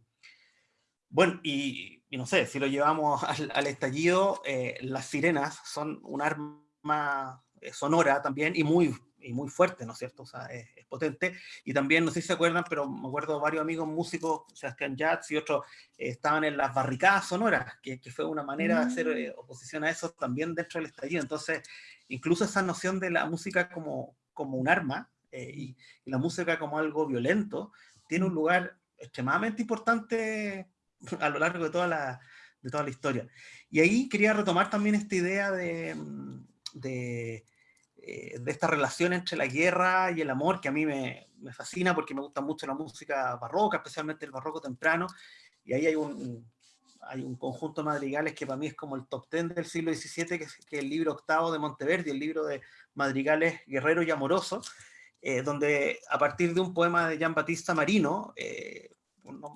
bueno, y y no sé, si lo llevamos al, al estallido, eh, las sirenas son un arma sonora también y muy, y muy fuerte, ¿no es cierto? O sea, es, es, potente. Y también, no sé si se acuerdan, pero me acuerdo varios amigos músicos, Sebastián Jatz y otros, eh, estaban en las barricadas sonoras, que, que fue una manera de hacer eh, oposición a eso también dentro del estallido. Entonces, incluso esa noción de la música como, como un arma y, y la música como algo violento, tiene un lugar extremadamente importante a lo largo de toda la, de toda la historia. Y ahí quería retomar también esta idea de, mm, de, eh, de, esta relación entre la guerra y el amor, que a mí me, me, fascina porque me gusta mucho la música barroca, especialmente el barroco temprano, y ahí hay un, hay un conjunto de madrigales que para mí es como el top ten del siglo XVII, que es, que el libro octavo de Monteverdi, el libro de madrigales guerrero y amoroso, eh, donde a partir de un poema de Jean Battista Marino, eh, no,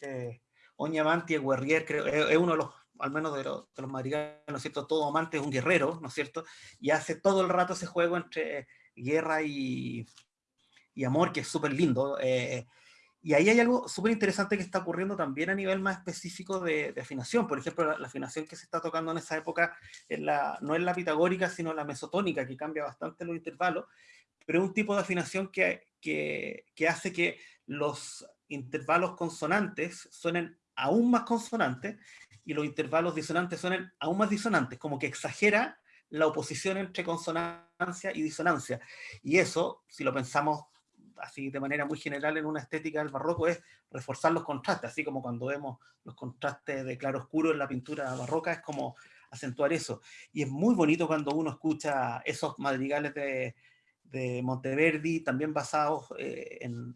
eh, Oñamanti, el guerrier, creo, es, uno de los, al menos de los, de los madrigales, ¿no es cierto? Todo amante es un guerrero, ¿no es cierto? Y hace todo el rato ese juego entre guerra y, amor, que es súper lindo. Eh, Y ahí hay algo súper interesante que está ocurriendo también a nivel más específico de, afinación. Por ejemplo, la, afinación que se está tocando en esa época es la, no es la pitagórica, sino la mesotónica, que cambia bastante los intervalos, pero es un tipo de afinación que hace que los intervalos consonantes suenen aún más consonantes y los intervalos disonantes suenen aún más disonantes, como que exagera la oposición entre consonancia y disonancia. Y eso, si lo pensamos así de manera muy general en una estética del barroco, es reforzar los contrastes, así como cuando vemos los contrastes de claro oscuro en la pintura barroca, es como acentuar eso. Y es muy bonito cuando uno escucha esos madrigales de, de Monteverdi, también basados eh, en,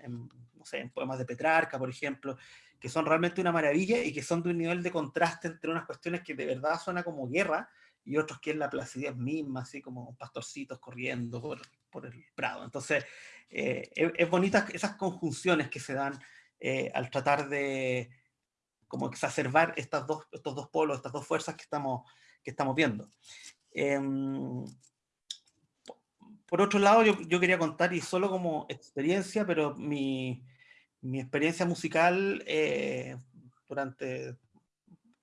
no sé, en poemas de Petrarca, por ejemplo, que son realmente una maravilla y que son de un nivel de contraste entre unas cuestiones que de verdad suena como guerra y otros que es la placidez misma, así como pastorcitos corriendo por, el prado. Entonces, eh, es, bonita esas conjunciones que se dan eh, al tratar de como exacerbar estas dos, estos dos polos, estas dos fuerzas que estamos, que estamos viendo. Em, por otro lado, yo, yo, quería contar, y solo como experiencia, pero mi, mi experiencia musical eh, durante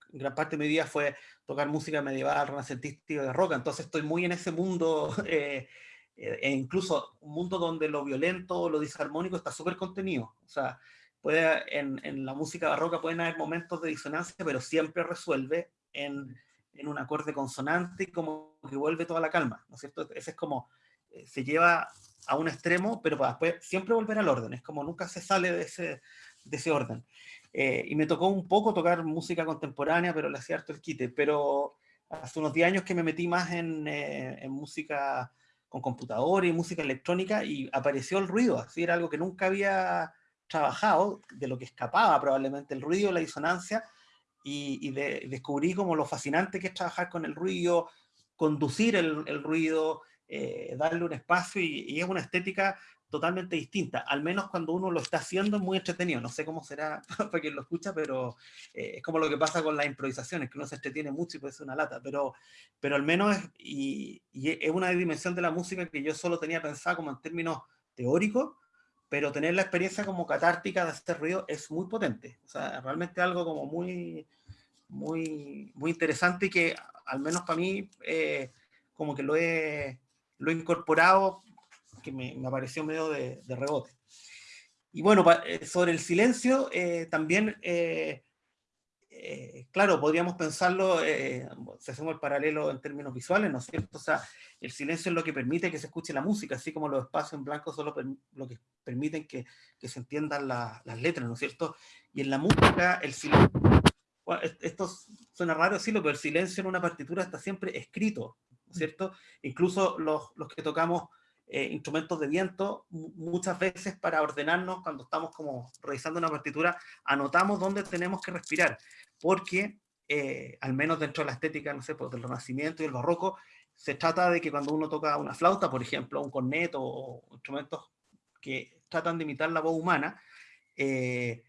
gran parte de mi vida fue tocar música medieval, renacentista y de entonces estoy muy en ese mundo eh, eh, e incluso un mundo donde lo violento, lo disarmónico está súper contenido. O sea, puede, en, en, la música barroca pueden haber momentos de disonancia, pero siempre resuelve en, en un acorde consonante y como que vuelve toda la calma, ¿no es cierto? Ese es como, eh, se lleva a un extremo, pero para después siempre volver al orden, es como nunca se sale de ese, de ese orden. Eh, y me tocó un poco tocar música contemporánea, pero le hacía harto el quite, pero hace unos 10 años que me metí más en, en música con computador y música electrónica y apareció el ruido, así era algo que nunca había trabajado, de lo que escapaba probablemente el ruido, la disonancia, y, descubrí como lo fascinante que es trabajar con el ruido, conducir el, el ruido, eh, darle un espacio y, y, es una estética totalmente distinta, al menos cuando uno lo está haciendo es muy entretenido, no sé cómo será para quien lo escucha, pero eh, es como lo que pasa con las improvisaciones, que uno se entretiene mucho y puede ser una lata, pero, pero al menos es, y, y es una dimensión de la música que yo solo tenía pensado como en términos teóricos, pero tener la experiencia como catártica de hacer ruido es muy potente, o sea, realmente algo como muy, muy, muy interesante y que al menos para mí eh, como que lo he, lo he incorporado que me, apareció medio de, rebote. Y bueno, eh, sobre el silencio, eh, también, eh, claro, podríamos pensarlo, si hacemos el paralelo en términos visuales, ¿no es cierto? O sea, el silencio es lo que permite que se escuche la música, así como los espacios en blanco son lo, que permiten que, se entiendan la, las letras, ¿no es cierto? Y en la música, el silencio, bueno, esto suena raro decirlo, pero el silencio en una partitura está siempre escrito, ¿no es cierto? Incluso los, los que tocamos eh, instrumentos de viento, muchas veces para ordenarnos cuando estamos como revisando una partitura, anotamos dónde tenemos que respirar, porque eh, al menos dentro de la estética, no sé, pues, del Renacimiento y el Barroco, se trata de que cuando uno toca una flauta, por ejemplo, un corneto o instrumentos que tratan de imitar la voz humana, eh,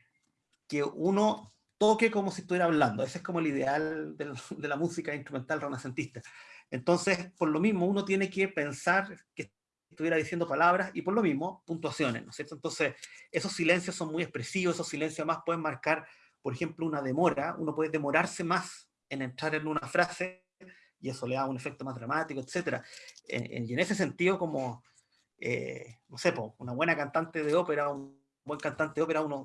que uno toque como si estuviera hablando. Ese es como el ideal de, la música instrumental renacentista. Entonces, por lo mismo, uno tiene que pensar que estuviera diciendo palabras y por lo mismo puntuaciones. Entonces, esos silencios son muy expresivos, esos silencios más pueden marcar, por ejemplo, una demora, uno puede demorarse más en entrar en una frase y eso le da un efecto más dramático, etc. y en ese sentido, como, eh, no sé, una buena cantante de ópera, un buen cantante de ópera, uno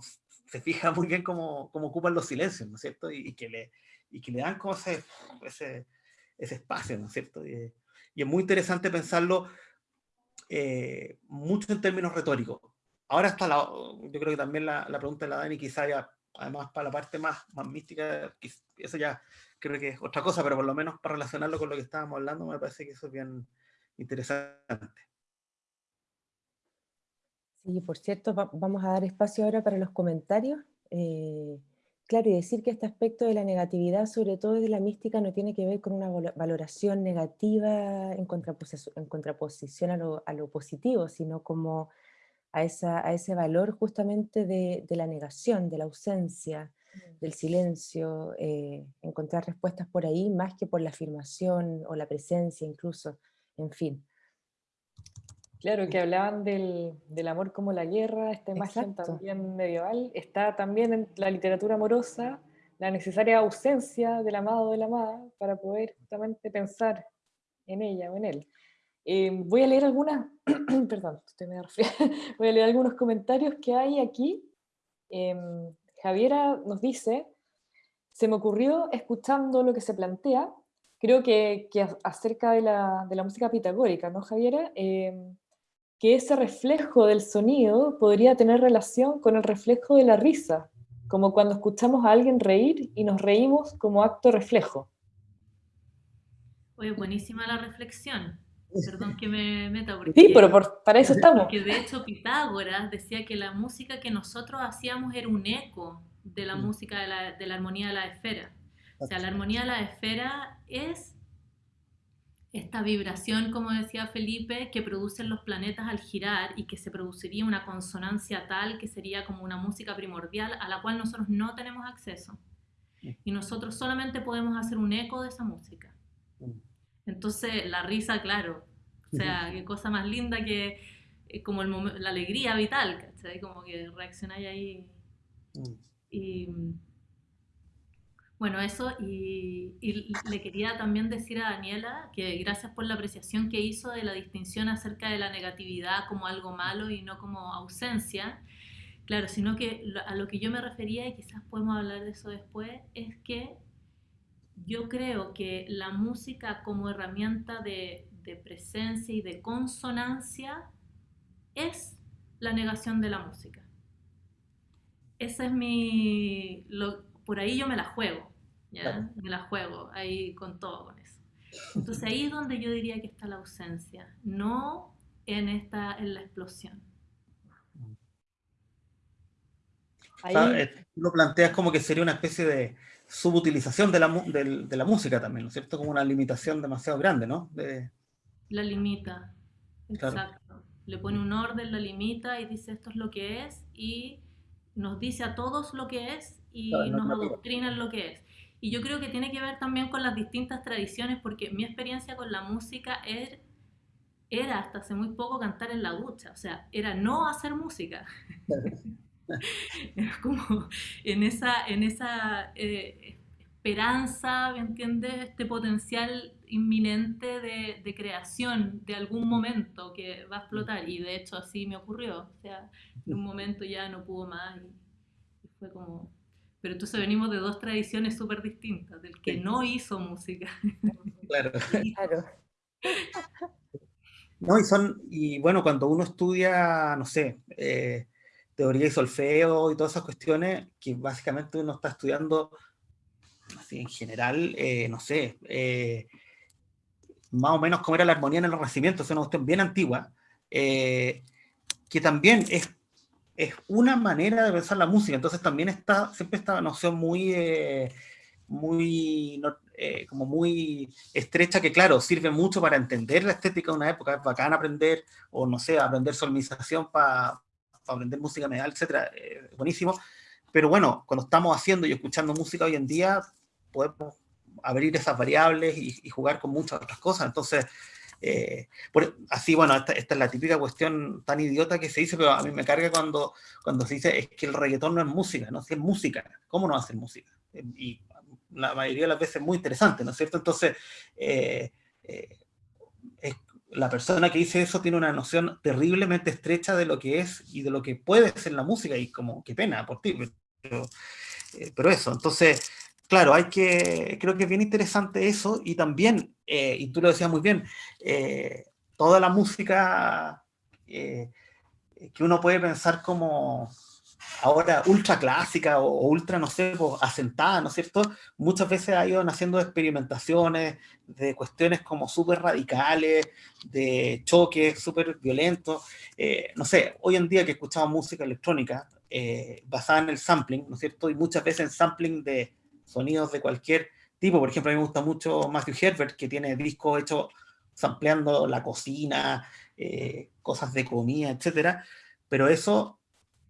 se fija muy bien cómo, cómo ocupan los silencios, ¿no es cierto? Y, que, le, y que le dan como ese, ese, espacio, ¿no es cierto? Y, y es muy interesante pensarlo eh, mucho en términos retóricos. Ahora está la, yo creo que también la, la pregunta de la Dani quizá ya, además para la parte más, más mística, eso ya creo que es otra cosa, pero por lo menos para relacionarlo con lo que estábamos hablando, me parece que eso es bien interesante. Sí, por cierto, va, vamos a dar espacio ahora para los comentarios. Eh, Claro, y decir que este aspecto de la negatividad, sobre todo de la mística, no tiene que ver con una valoración negativa en contraposición, en contraposición a, lo, a, lo, positivo, sino como a, esa, a ese valor justamente de, de, la negación, de la ausencia, mm. del silencio, eh, encontrar respuestas por ahí más que por la afirmación o la presencia incluso, en fin. Claro, que hablaban del, del amor como la guerra, esta imagen también medieval, está también en la literatura amorosa, la necesaria ausencia del amado o de la amada para poder justamente pensar en ella o en él. Eh, voy a leer algunas, perdón, estoy medio voy a leer algunos comentarios que hay aquí. Eh, Javiera nos dice, se me ocurrió escuchando lo que se plantea, creo que, que acerca de la, de la, música pitagórica, ¿no, Javiera? Eh, que ese reflejo del sonido podría tener relación con el reflejo de la risa, como cuando escuchamos a alguien reír y nos reímos como acto reflejo. Oye, buenísima la reflexión. Perdón que me meta. Porque, sí, pero para eso estamos. Porque de hecho Pitágoras decía que la música que nosotros hacíamos era un eco de la mm. música de la, de la armonía de la esfera. O sea, la armonía de la esfera es esta vibración, como decía Felipe, que producen los planetas al girar y que se produciría una consonancia tal que sería como una música primordial a la cual nosotros no tenemos acceso. Y nosotros solamente podemos hacer un eco de esa música. Mm. Entonces, la risa, claro, o sea, qué cosa más linda que eh, como el la alegría vital, ¿cachai? Como que reaccionáis ahí. Mm. Y bueno, eso, y, le quería también decir a Daniela que gracias por la apreciación que hizo de la distinción acerca de la negatividad como algo malo y no como ausencia. Claro, sino que a lo que yo me refería, y quizás podemos hablar de eso después, es que yo creo que la música como herramienta de, de presencia y de consonancia es la negación de la música. Esa es mi... por ahí yo me la juego. ¿Ya? Me la juego ahí con todo con eso. Entonces ahí es donde yo diría que está la ausencia, no en, esta, en la explosión. Ahí... Eh, lo planteas como que sería una especie de subutilización de la, de, la música también, ¿no es cierto? Como una limitación demasiado grande, ¿no? La limita, exacto. Le pone un orden, la limita y dice esto es lo que es y nos dice a todos lo que es y nos adoctrina en lo que es. Y yo creo que tiene que ver también con las distintas tradiciones, porque mi experiencia con la música era, era hasta hace muy poco cantar en la ducha, o sea, era no hacer música. era como en esa, en esa eh, esperanza, ¿me entiendes? Este potencial inminente de, de, creación de algún momento que va a explotar. Y de hecho así me ocurrió. O sea, en un momento ya no pudo más y fue como pero entonces venimos de dos tradiciones súper distintas, del que no hizo música. Claro. claro. No, y son, y bueno, cuando uno estudia, no sé, eh, teoría y solfeo y todas esas cuestiones, que básicamente uno está estudiando, así en general, eh, no sé, eh, más o menos cómo era la armonía en el Renacimiento, es una cuestión bien antigua, que también es es una manera de pensar la música, entonces también está siempre esta noción muy, eh, muy, eh, como muy estrecha que claro, sirve mucho para entender la estética de una época, es bacán aprender, o no sé, aprender solmización para aprender música medieval, etcétera, eh, buenísimo, pero bueno, cuando estamos haciendo y escuchando música hoy en día, podemos abrir esas variables y, y jugar con muchas otras cosas, entonces eh, así, bueno, esta, es la típica cuestión tan idiota que se dice, pero a mí me carga cuando, cuando se dice es que el reggaetón no es música, ¿no? Si es música, ¿cómo no hacer música? Eh, y la mayoría de las veces es muy interesante, ¿no es cierto? Entonces, eh, la persona que dice eso tiene una noción terriblemente estrecha de lo que es y de lo que puede ser la música, y como, qué pena por ti, pero, pero eso, entonces claro, hay que, creo que es bien interesante eso, y también, eh, y tú lo decías muy bien, eh, toda la música eh, que uno puede pensar como ahora ultra clásica o, ultra, no sé, pues, asentada, ¿no es cierto? Muchas veces ha ido haciendo experimentaciones de cuestiones como súper radicales, de choques súper violentos. no sé, hoy en día que escuchamos música electrónica basada en el sampling, ¿no es cierto? Y muchas veces en sampling de, sonidos de cualquier tipo. Por ejemplo, a mí me gusta mucho Matthew Herbert, que tiene discos hechos sampleando la cocina, eh, cosas de comida, etc. Pero eso,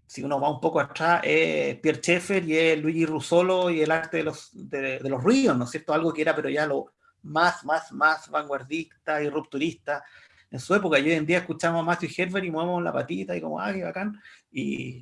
si uno va un poco atrás, es Pierre Schaeffer y es Luigi Russolo y el arte de los, de, los ríos, ¿no es cierto? Algo que era, pero ya lo más, más, más vanguardista y rupturista. en su época. Y hoy en día escuchamos a Matthew Herbert y movemos la patita y como, ah, qué bacán. Y,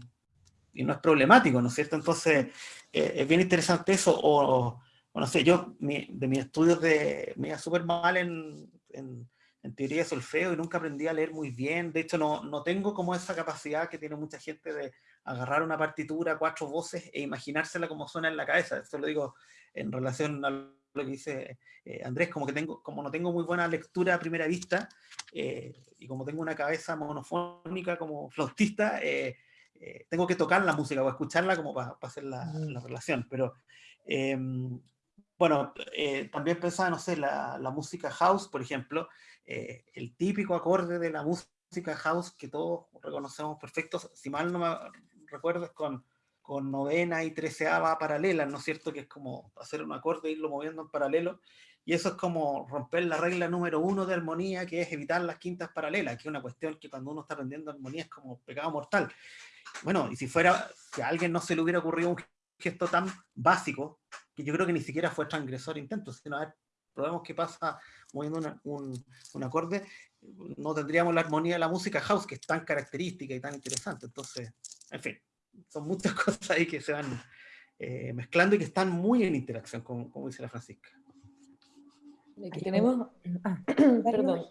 y no es problemático, ¿no es cierto? Entonces, eh, es bien interesante eso. O, no sé, yo de mis estudios de, me iba súper mal en, en, en, teoría de solfeo y nunca aprendí a leer muy bien. De hecho, no, no tengo como esa capacidad que tiene mucha gente de agarrar una partitura, cuatro voces e imaginársela como suena en la cabeza. Esto lo digo en relación a lo que dice eh, Andrés, como que tengo, como no tengo muy buena lectura a primera vista, eh, y como tengo una cabeza monofónica como flautista, eh, eh, tengo que tocar la música o escucharla como para hacer la, la, relación. Pero em, bueno, también pensaba, no sé, la, la música house, por ejemplo, el típico acorde de la música house que todos reconocemos perfectos, si mal no me recuerdo, es con con novena y treceava paralelas, ¿no es cierto? Que es como hacer un acorde e irlo moviendo en paralelo. Y eso es como romper la regla número uno de armonía, que es evitar las quintas paralelas, que es una cuestión que cuando uno está aprendiendo armonía es como pecado mortal. Bueno, y si fuera, que a alguien no se le hubiera ocurrido un gesto tan básico, que yo creo que ni siquiera fue transgresor intento, sino a ver, probemos qué pasa moviendo un, un acorde, no tendríamos la armonía de la música house, que es tan característica y tan interesante. Entonces, en fin son muchas cosas ahí que se van eh, mezclando y que están muy en interacción, como, como dice la Francisca. Aquí tenemos, ah, perdón,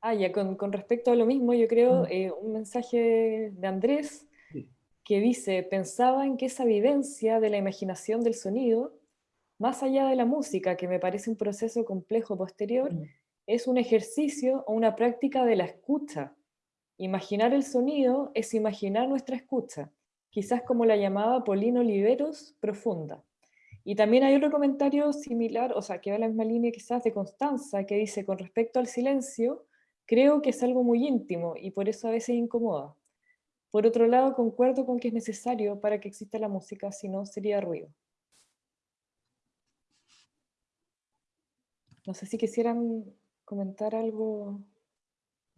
ah, ya, con, con, respecto a lo mismo, yo creo mm. eh, un mensaje de Andrés que dice, pensaba en que esa vivencia de la imaginación del sonido, más allá de la música, que me parece un proceso complejo posterior, mm. es un ejercicio o una práctica de la escucha. Imaginar el sonido es imaginar nuestra escucha quizás como la llamaba Polino Oliveros, profunda. Y también hay otro comentario similar, o sea, que va en la misma línea quizás de Constanza, que dice, con respecto al silencio, creo que es algo muy íntimo y por eso a veces incomoda. Por otro lado, concuerdo con que es necesario para que exista la música, si no sería ruido. No sé si quisieran comentar algo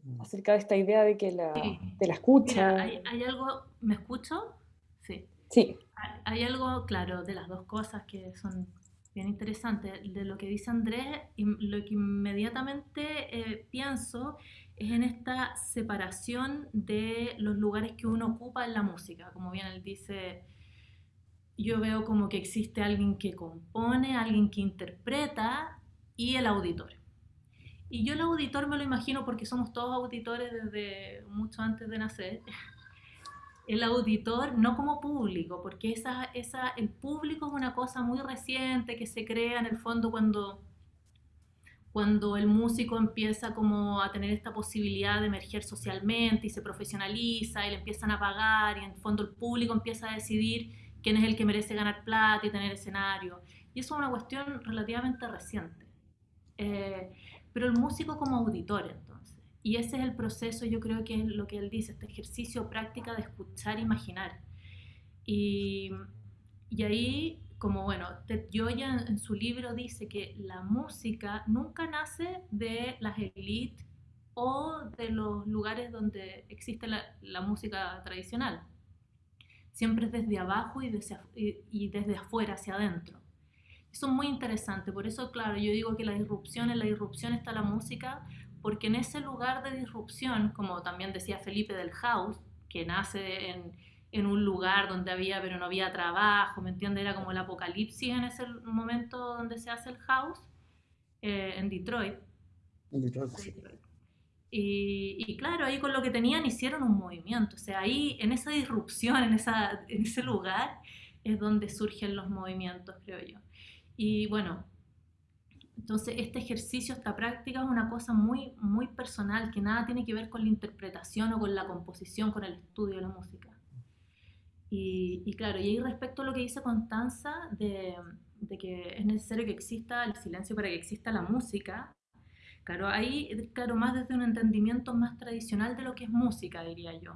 mm. acerca de esta idea de que la, de la escucha. hay, hay, algo, ¿me escucho? Sí. Sí. Hay algo, claro, de las dos cosas que son bien interesantes. De lo que dice Andrés, lo que inmediatamente eh, pienso es en esta separación de los lugares que uno ocupa en la música. Como bien él dice, yo veo como que existe alguien que compone, alguien que interpreta y el auditor. Y yo el auditor me lo imagino porque somos todos auditores desde mucho antes de nacer el auditor no como público, porque esa, esa, el público es una cosa muy reciente que se crea en el fondo cuando, cuando el músico empieza como a tener esta posibilidad de emerger socialmente y se profesionaliza y le empiezan a pagar y en el fondo el público empieza a decidir quién es el que merece ganar plata y tener escenario. Y eso es una cuestión relativamente reciente. Eh, pero el músico como auditor, entonces y ese es el proceso, yo creo que es lo que él dice, este ejercicio, práctica de escuchar, imaginar. Y, y ahí, como bueno, Ted Gioia en su libro dice que la música nunca nace de las élites o de los lugares donde existe la, música tradicional. Siempre es desde abajo y desde, y desde afuera hacia adentro. Eso es muy interesante, por eso, claro, yo digo que la disrupción, en la disrupción está la música, porque en ese lugar de disrupción, como también decía Felipe del house, que nace en, en un lugar donde había, pero no había trabajo, ¿me entiendes? Era como el apocalipsis en ese momento donde se hace el house, eh, en Detroit. En Detroit. Y, y, claro, ahí con lo que tenían hicieron un movimiento, o sea, ahí en esa disrupción, en, esa, en ese lugar, es donde surgen los movimientos, creo yo. Y bueno, entonces, este ejercicio, esta práctica es una cosa muy, muy personal, que nada tiene que ver con la interpretación o con la composición, con el estudio de la música. Y, y claro, y ahí respecto a lo que dice Constanza, de, de, que es necesario que exista el silencio para que exista la música, claro, ahí, claro, más desde un entendimiento más tradicional de lo que es música, diría yo.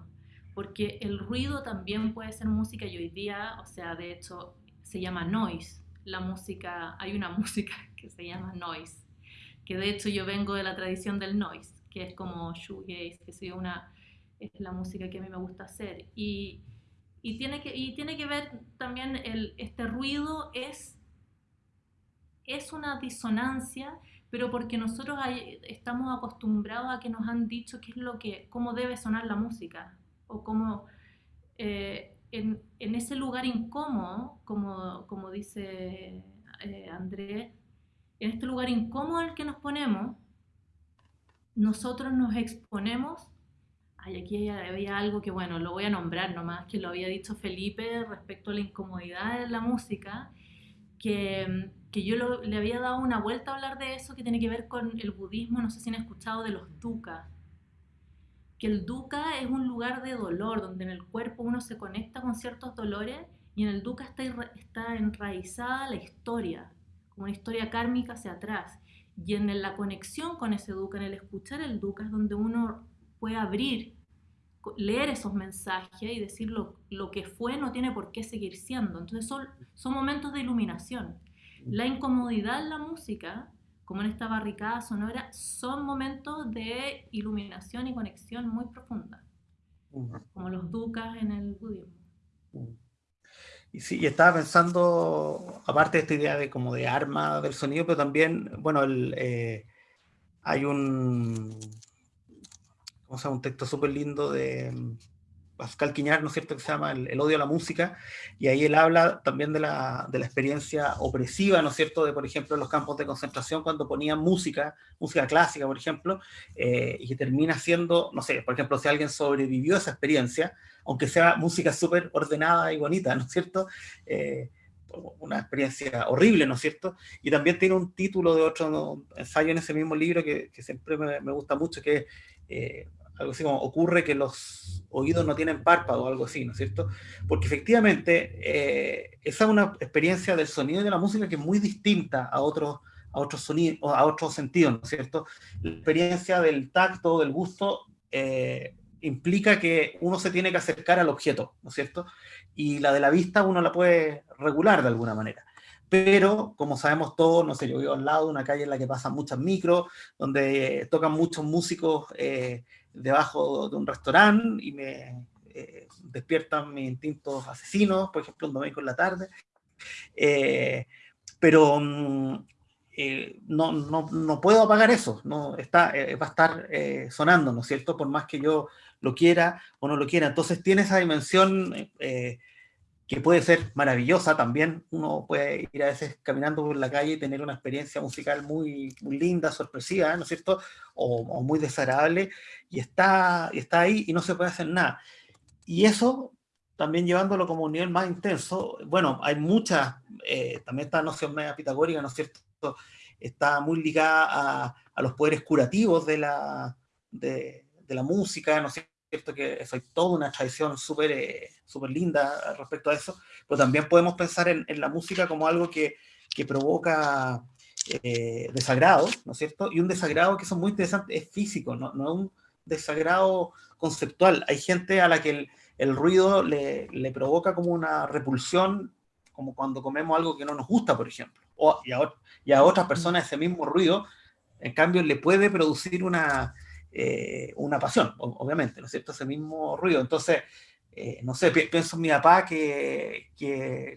Porque el ruido también puede ser música y hoy día, o sea, de hecho, se llama noise, la música, hay una música que se llama noise, que de hecho yo vengo de la tradición del noise, que es como shoegaze, que es, una, es la música que a mí me gusta hacer. Y, y tiene, que, y tiene que ver también, el, este ruido es, es una disonancia, pero porque nosotros estamos acostumbrados a que nos han dicho qué es lo que, cómo debe sonar la música, o cómo eh, en, en, ese lugar incómodo, como, como dice eh, Andrés, en este lugar incómodo el que nos ponemos, nosotros nos exponemos. Ay, aquí había algo que, bueno, lo voy a nombrar nomás, que lo había dicho Felipe respecto a la incomodidad de la música, que, que yo le había dado una vuelta a hablar de eso, que tiene que ver con el budismo, no sé si han escuchado de los dukkha, que el dukkha es un lugar de dolor, donde en el cuerpo uno se conecta con ciertos dolores y en el dukkha está, está enraizada la historia, como una historia kármica hacia atrás. Y en la conexión con ese dukkha, en el escuchar el dukkha, es donde uno puede abrir, leer esos mensajes y decir lo, lo que fue no tiene por qué seguir siendo. Entonces son, son momentos de iluminación. La incomodidad en la música, como en esta barricada sonora, son momentos de iluminación y conexión muy profunda, como los dukkha en el budismo. Y sí, estaba pensando, aparte de esta idea de como de arma del sonido, pero también, bueno, el, eh, hay un, ¿cómo se llama? un texto súper lindo de mm, Pascal Quiñar, ¿no es cierto?, que se llama el, odio a la música, y ahí él habla también de la, de la, experiencia opresiva, ¿no es cierto?, de, por ejemplo, los campos de concentración, cuando ponían música, música clásica, por ejemplo, eh, y que termina siendo, no sé, por ejemplo, si alguien sobrevivió a esa experiencia, aunque sea música súper ordenada y bonita, ¿no es cierto?, eh, una experiencia horrible, ¿no es cierto? Y también tiene un título de otro ensayo en ese mismo libro que, que siempre me, me, gusta mucho, que es eh, algo así como ocurre que los oídos no tienen párpado o algo así, ¿no es cierto? Porque efectivamente eh, esa es una experiencia del sonido y de la música que es muy distinta a otros a otros sonidos, a otros sentidos, ¿no es cierto? La experiencia del tacto, del gusto, eh, implica que uno se tiene que acercar al objeto, ¿no es cierto? Y la de la vista uno la puede regular de alguna manera. Pero, como sabemos todos, no sé, yo vivo al lado de una calle en la que pasan muchas micros, donde tocan muchos músicos eh, debajo de un restaurante y me eh, despiertan mis instintos asesinos, por ejemplo, un domingo en la tarde. Eh, pero mm, eh, no, no, no, puedo apagar eso, no, está, va a estar sonando, ¿no es cierto? Por más que yo lo quiera o no lo quiera. Entonces tiene esa dimensión que puede ser maravillosa también. Uno puede ir a veces caminando por la calle y tener una experiencia musical muy, linda, sorpresiva, ¿no es cierto? O, muy desagradable, y está, y está ahí y no se puede hacer nada. Y eso, también llevándolo como un nivel más intenso, bueno, hay muchas, eh, también esta noción media pitagórica, ¿no es cierto? Está muy ligada a, a los poderes curativos de la, de, de la música, ¿no es cierto? Cierto que eso hay toda una tradición súper eh, super linda respecto a eso, pero también podemos pensar en, en la música como algo que, que provoca eh, desagrado, ¿no es cierto? Y un desagrado que es muy interesante es físico, no, no es un desagrado conceptual. Hay gente a la que el, el ruido le, le, provoca como una repulsión, como cuando comemos algo que no nos gusta, por ejemplo. O, y, a, y a otras personas ese mismo ruido, en cambio, le puede producir una, eh, una pasión, obviamente, ¿no es cierto? Ese mismo ruido. Entonces, eh, no sé, pienso en mi papá que,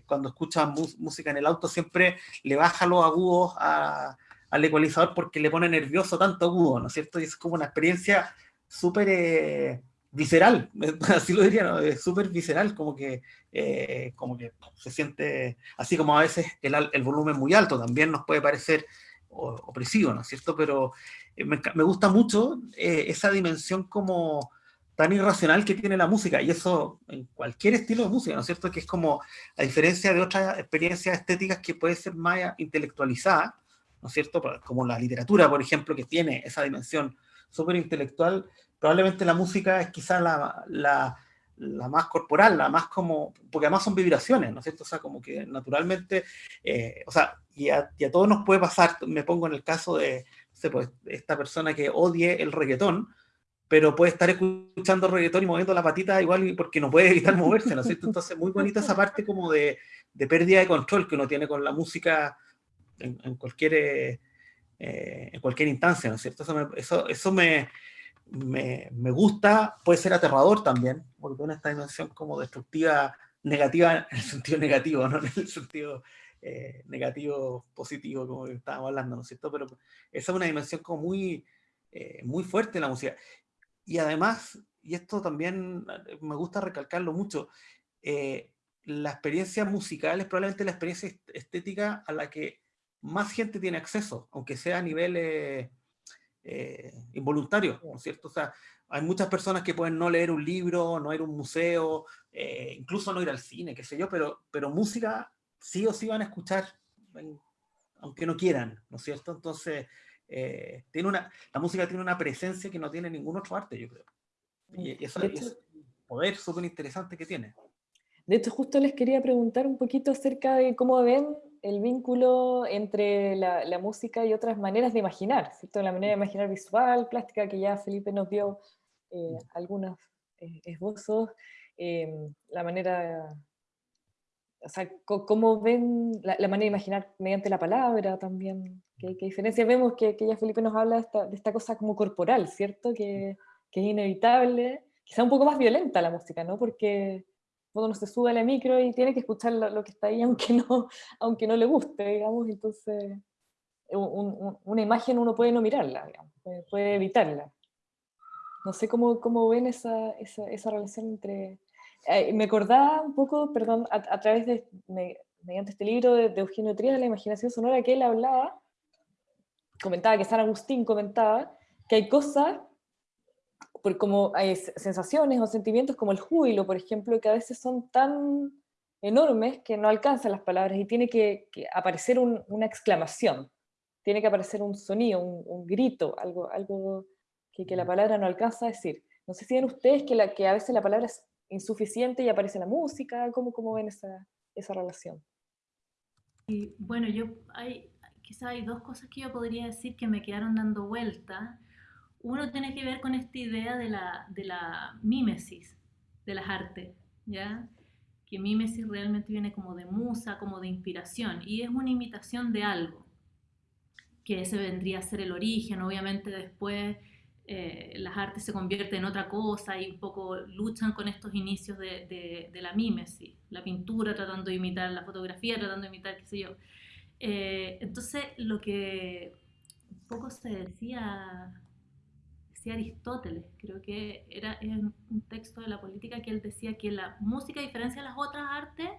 cuando escucha música en el auto siempre le baja los agudos al ecualizador porque le pone nervioso tanto agudo, ¿no es cierto? Y es como una experiencia súper eh, visceral, así lo diría, ¿no? súper visceral, como que, como que se siente, así como a veces el, el volumen muy alto también nos puede parecer opresivo, ¿no es cierto? Pero eh, me, gusta mucho eh, esa dimensión como tan irracional que tiene la música, y eso en cualquier estilo de música, ¿no es cierto? Que es como, a diferencia de otras experiencias estéticas que puede ser más intelectualizada, ¿no es cierto? Como la literatura, por ejemplo, que tiene esa dimensión súper intelectual, probablemente la música es quizás la, la, la, más corporal, la más como, porque además son vibraciones, ¿no es cierto? O sea, como que naturalmente, eh, o sea, y a, y a todos nos puede pasar, me pongo en el caso de, pues, esta persona que odie el reggaetón, pero puede estar escuchando reggaetón y moviendo la patita igual porque no puede evitar moverse, ¿no es cierto? Entonces, muy bonita esa parte como de, de pérdida de control que uno tiene con la música en, en cualquier, eh, en cualquier instancia, ¿no es cierto? Eso me, eso, eso me, me, me, gusta, puede ser aterrador también, porque tiene esta dimensión como destructiva, negativa en el sentido negativo, no en el sentido eh, negativo, positivo, como estábamos hablando, ¿no es cierto? Pero esa es una dimensión como muy, eh, muy fuerte en la música. Y además, y esto también me gusta recalcarlo mucho, la experiencia musical es probablemente la experiencia estética a la que más gente tiene acceso, aunque sea a nivel involuntario, ¿no es cierto? O sea, hay muchas personas que pueden no leer un libro, no ir a un museo, eh, incluso no ir al cine, qué sé yo, pero, pero música sí o sí van a escuchar, aunque no quieran, ¿no es cierto? Entonces, eh, tiene una, la música tiene una presencia que no tiene ningún otro arte, yo creo. Y, eso es un poder súper interesante que tiene. De hecho, justo les quería preguntar un poquito acerca de cómo ven el vínculo entre la, la, música y otras maneras de imaginar, ¿cierto? La manera de imaginar visual, plástica, que ya Felipe nos dio eh, algunos eh, esbozos, em, la manera, o sea, cómo ven la, manera de imaginar mediante la palabra también, qué, qué diferencia vemos que, que, ya Felipe nos habla de esta, de esta cosa como corporal, ¿cierto? Que, que, es inevitable, quizá un poco más violenta la música, ¿no? Porque uno se sube a la micro y tiene que escuchar lo, que está ahí aunque no, aunque no le guste, digamos, entonces una imagen uno puede no mirarla, digamos, puede evitarla. No sé cómo, cómo ven esa, esa, esa relación entre... Eh, me acordaba un poco, perdón, a, través de, mediante este libro de, Eugenio Trías, La imaginación sonora, que él hablaba, comentaba, que San Agustín comentaba, que hay cosas, por como hay sensaciones o sentimientos como el júbilo, por ejemplo, que a veces son tan enormes que no alcanzan las palabras y tiene que, aparecer una exclamación, tiene que aparecer un sonido, un, un grito, algo, algo que, la palabra no alcanza a decir. No sé si ven ustedes que, la, que a veces la palabra es insuficiente y aparece la música, ¿cómo, cómo ven esa, esa relación? Y bueno, yo hay, quizá hay dos cosas que yo podría decir que me quedaron dando vuelta. Uno tiene que ver con esta idea de la, de la mímesis de las artes, ¿ya? Que mímesis realmente viene como de musa, como de inspiración, y es una imitación de algo, que ese vendría a ser el origen, obviamente después eh, las artes se convierten en otra cosa y un poco luchan con estos inicios de, de, la mímesis, la pintura tratando de imitar la fotografía, tratando de imitar, qué sé yo. Eh, entonces, lo que un poco se decía, decía Aristóteles, creo que era en un texto de la política que él decía que la música, a diferencia de las otras artes,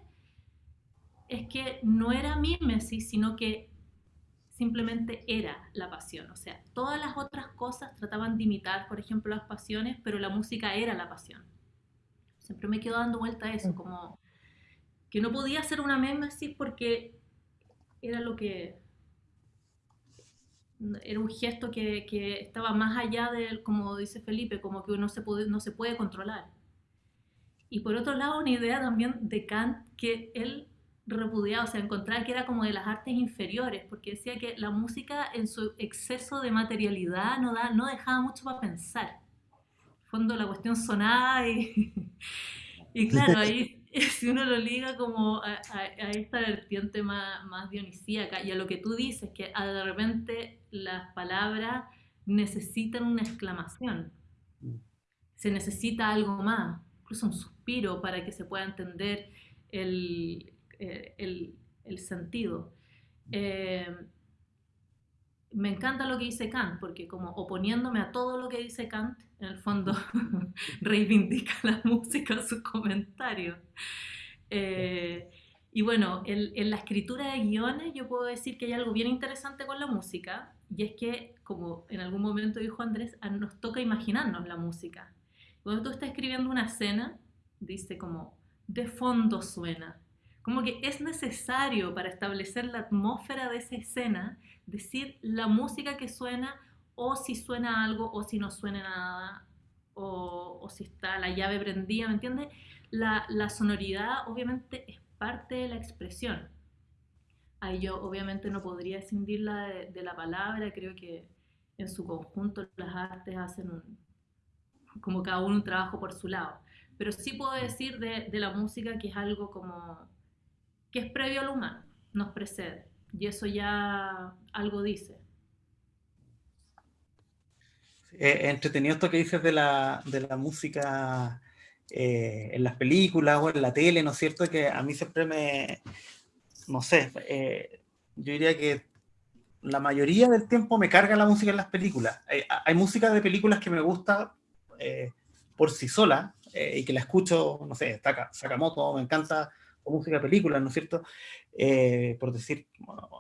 es que no era mímesis, sino que simplemente era la pasión. O sea, todas las otras cosas trataban de imitar, por ejemplo, las pasiones, pero la música era la pasión. Siempre me quedo dando vuelta a eso, mm. como que no podía ser una así porque era lo que... Era un gesto que, que estaba más allá de, como dice Felipe, como que uno se puede, no se puede controlar. Y por otro lado, una idea también de Kant que él repudiado, o sea, encontrar que era como de las artes inferiores, porque decía que la música en su exceso de materialidad no, da, no dejaba mucho para pensar. En fondo la cuestión sonaba y, y claro, ahí si uno lo liga como a, esta vertiente más, más, dionisíaca y a lo que tú dices, que de repente las palabras necesitan una exclamación, se necesita algo más, incluso un suspiro para que se pueda entender el, eh, el, sentido. Eh, me encanta lo que dice Kant, porque como oponiéndome a todo lo que dice Kant, en el fondo reivindica la música sus comentarios. Eh, y bueno, en, la escritura de guiones yo puedo decir que hay algo bien interesante con la música, y es que, como en algún momento dijo Andrés, nos toca imaginarnos la música. Cuando tú estás escribiendo una escena, dice como, de fondo suena, como que es necesario para establecer la atmósfera de esa escena, decir la música que suena, o si suena algo, o si no suena nada, o, o si está la llave prendida, ¿me entiendes? La, la, sonoridad obviamente es parte de la expresión. Ahí yo obviamente no podría escindirla de, de la palabra, creo que en su conjunto las artes hacen un, como cada uno un trabajo por su lado. Pero sí puedo decir de, de la música que es algo como que es previo al humano, nos precede. Y eso ya algo dice. Eh, entretenido esto que dices de la, de la música eh, en las películas o en la tele, ¿no es cierto? Que a mí siempre me, no sé, eh, yo diría que la mayoría del tiempo me carga la música en las películas. Hay, música de películas que me gusta eh, por sí sola y que la escucho, no sé, Sakamoto, me encanta música de películas, ¿no es cierto? por decir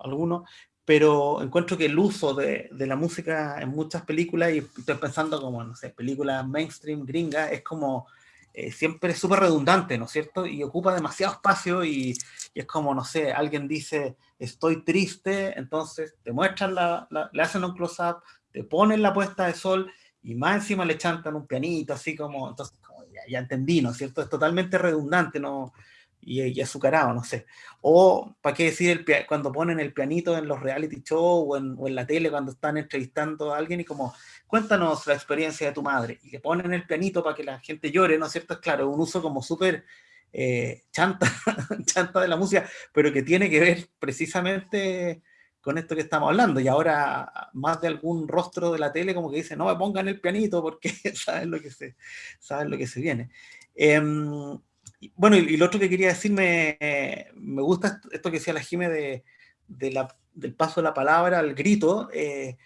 alguno, pero encuentro que el uso de, de, la música en muchas películas, y estoy pensando como, no sé, películas mainstream gringas, es como eh, siempre súper redundante, ¿no es cierto? Y ocupa demasiado espacio y, y, es como, no sé, alguien dice, estoy triste, entonces te muestran, la, le hacen un close-up, te ponen la puesta de sol y más encima le chantan un pianito, así como, entonces, como ya, ya entendí, ¿no es cierto? Es totalmente redundante, no y, azucarado, no sé. O, ¿para qué decir el, cuando ponen el pianito en los reality shows o en, la tele cuando están entrevistando a alguien y como, cuéntanos la experiencia de tu madre, y le ponen el pianito para que la gente llore, ¿no es cierto? Es claro, un uso como súper eh, chanta, chanta de la música, pero que tiene que ver precisamente con esto que estamos hablando, y ahora más de algún rostro de la tele como que dice, no me pongan el pianito porque saben lo que se, saben lo que se viene. Em, bueno, y, lo otro que quería decir, me, me gusta esto que decía la Jime de, del paso de la palabra al grito. Eh,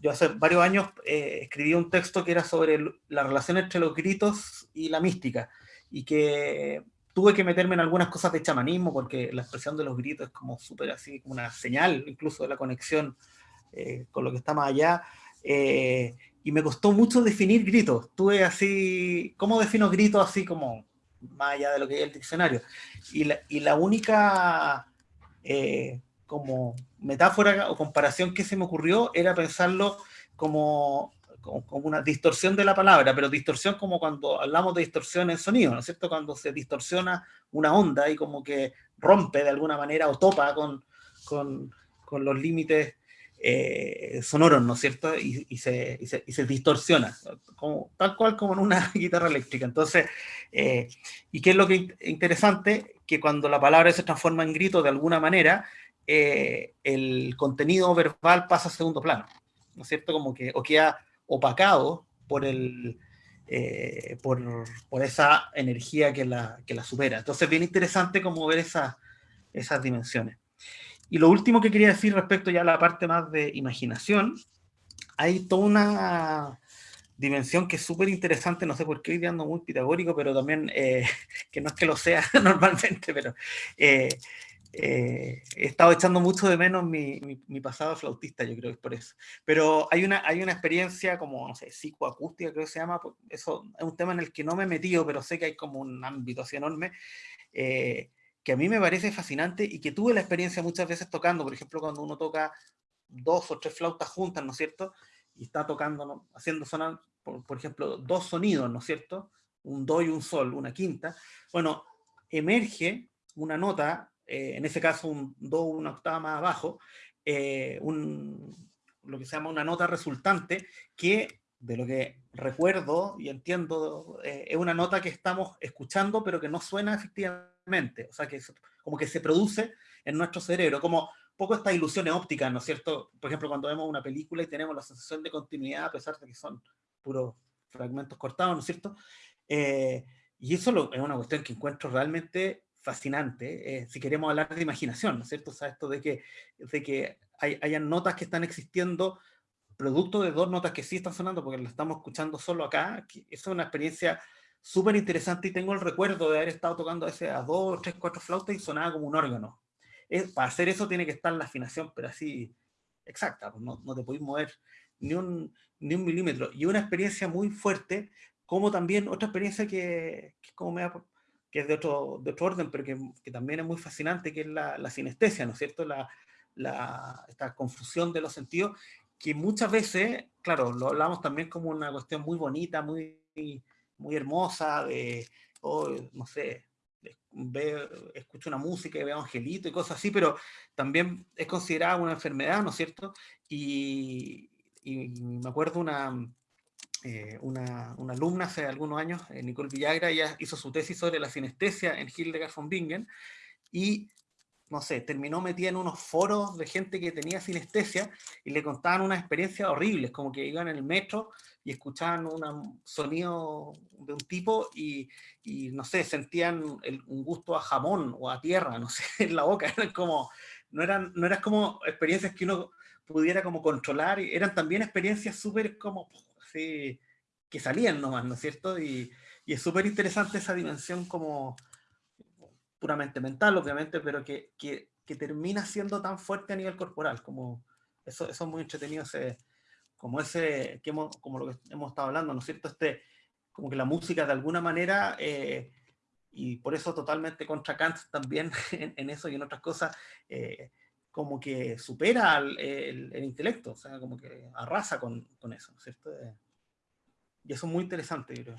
yo hace varios años eh, escribí un texto que era sobre la relación entre los gritos y la mística, y que tuve que meterme en algunas cosas de chamanismo, porque la expresión de los gritos es como súper así, como una señal incluso de la conexión eh, con lo que está más allá. y me costó mucho definir gritos. Tuve así, ¿cómo defino gritos así como más allá de lo que hay el diccionario. Y la, y la única eh, como metáfora o comparación que se me ocurrió era pensarlo como, como, una distorsión de la palabra, pero distorsión como cuando hablamos de distorsión en sonido, ¿no es cierto? Cuando se distorsiona una onda y como que rompe de alguna manera o topa con, con, con los límites eh, sonoros, ¿no es cierto? Y, se, y, se, distorsiona, como, tal cual como en una guitarra eléctrica. Entonces, eh, ¿y qué es lo que es interesante? Que cuando la palabra se transforma en grito de alguna manera, eh, el contenido verbal pasa a segundo plano, ¿no es cierto? Como que o queda opacado por, el, por, por, esa energía que la, que la supera. Entonces, bien interesante como ver esa, esas dimensiones. Y lo último que quería decir respecto ya a la parte más de imaginación, hay toda una dimensión que es súper interesante, no sé por qué hoy ando muy pitagórico, pero también, eh, que no es que lo sea normalmente, pero eh, eh, he estado echando mucho de menos mi, mi, pasado flautista, yo creo que es por eso. Pero hay una, hay una experiencia como, no sé, psicoacústica creo que se llama, pues, eso es un tema en el que no me he metido, pero sé que hay como un ámbito así enorme, que a mí me parece fascinante y que tuve la experiencia muchas veces tocando, por ejemplo, cuando uno toca dos o tres flautas juntas, ¿no es cierto? Y está tocando, haciendo sonar, por, ejemplo, dos sonidos, ¿no es cierto? Un do y un sol, una quinta. Bueno, emerge una nota, eh, en ese caso un do una octava más abajo, eh, lo que se llama una nota resultante, que de lo que recuerdo y entiendo, eh, es una nota que estamos escuchando, pero que no suena efectivamente, o sea, que como que se produce en nuestro cerebro, como poco estas ilusiones ópticas, ¿no es cierto? Por ejemplo, cuando vemos una película y tenemos la sensación de continuidad, a pesar de que son puros fragmentos cortados, ¿no es cierto? Eh, y eso es una cuestión que encuentro realmente fascinante, eh, si queremos hablar de imaginación, ¿no es cierto? O sea, esto de que, de que hay, hayan notas que están existiendo producto de dos notas que sí están sonando, porque lo estamos escuchando solo acá, eso es una experiencia súper interesante y tengo el recuerdo de haber estado tocando a, a dos, tres, cuatro flautas y sonaba como un órgano. Es, para hacer eso tiene que estar la afinación, pero así exacta, pues no, no, te podéis mover ni un, ni un milímetro. Y una experiencia muy fuerte, como también otra experiencia que, que, como me que es de otro, de otro orden, pero que, que, también es muy fascinante, que es la, la sinestesia, ¿no es cierto? La, la, esta confusión de los sentidos, que muchas veces, claro, lo hablamos también como una cuestión muy bonita, muy, muy hermosa, de, oh, no sé, ve, escucho una música y veo angelito y cosas así, pero también es considerada una enfermedad, ¿no es cierto? Y, y me acuerdo una, eh, una, una, alumna hace algunos años, eh, Nicole Villagra, ella hizo su tesis sobre la sinestesia en Hildegard von Bingen, y no sé, terminó metida en unos foros de gente que tenía sinestesia y le contaban unas experiencias horribles, como que iban en el metro y escuchaban un sonido de un tipo y, y no sé, sentían un gusto a jamón o a tierra, no sé, en la boca, eran como, no eran, no eran como experiencias que uno pudiera como controlar, eran también experiencias súper como, así, que salían nomás, ¿no es cierto? Y, y es súper interesante esa dimensión como puramente mental, obviamente, pero que, que, termina siendo tan fuerte a nivel corporal, como eso, es muy entretenido, ese, como ese, que hemos, como lo que hemos estado hablando, ¿no es cierto? Este, como que la música de alguna manera, eh, y por eso totalmente contra Kant también en, eso y en otras cosas, eh, como que supera el, el, el, intelecto, o sea, como que arrasa con, con eso, ¿no es cierto? Eh, y eso es muy interesante, yo creo.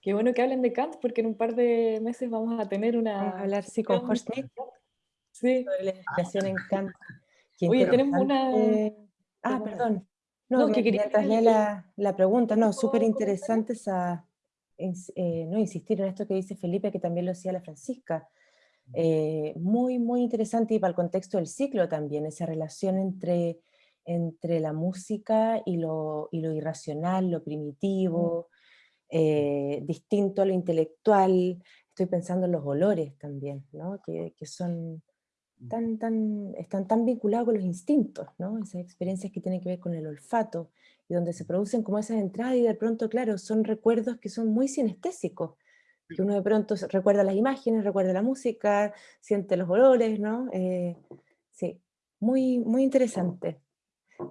Qué bueno que hablen de Kant, porque en un par de meses vamos a tener una... A hablar, sí, con Schmidt. Sí. Sobre la inspiración en Kant. Qué Oye, tenemos una... Ah, perdón. No, no que quería traerle la, la, pregunta. No, súper interesante esa, eh, no insistir en esto que dice Felipe, que también lo decía la Francisca. Eh, muy, muy interesante y para el contexto del ciclo también, esa relación entre, entre la música y lo, y lo irracional, lo primitivo, eh, distinto a lo intelectual, estoy pensando en los olores también, ¿no? que, que, son mm. tan, tan, están tan vinculados con los instintos, ¿no? esas experiencias que tienen que ver con el olfato, y donde se producen como esas entradas y de pronto, claro, son recuerdos que son muy sinestésicos, que uno de pronto recuerda las imágenes, recuerda la música, siente los olores, ¿no? Eh, sí, muy, muy interesante.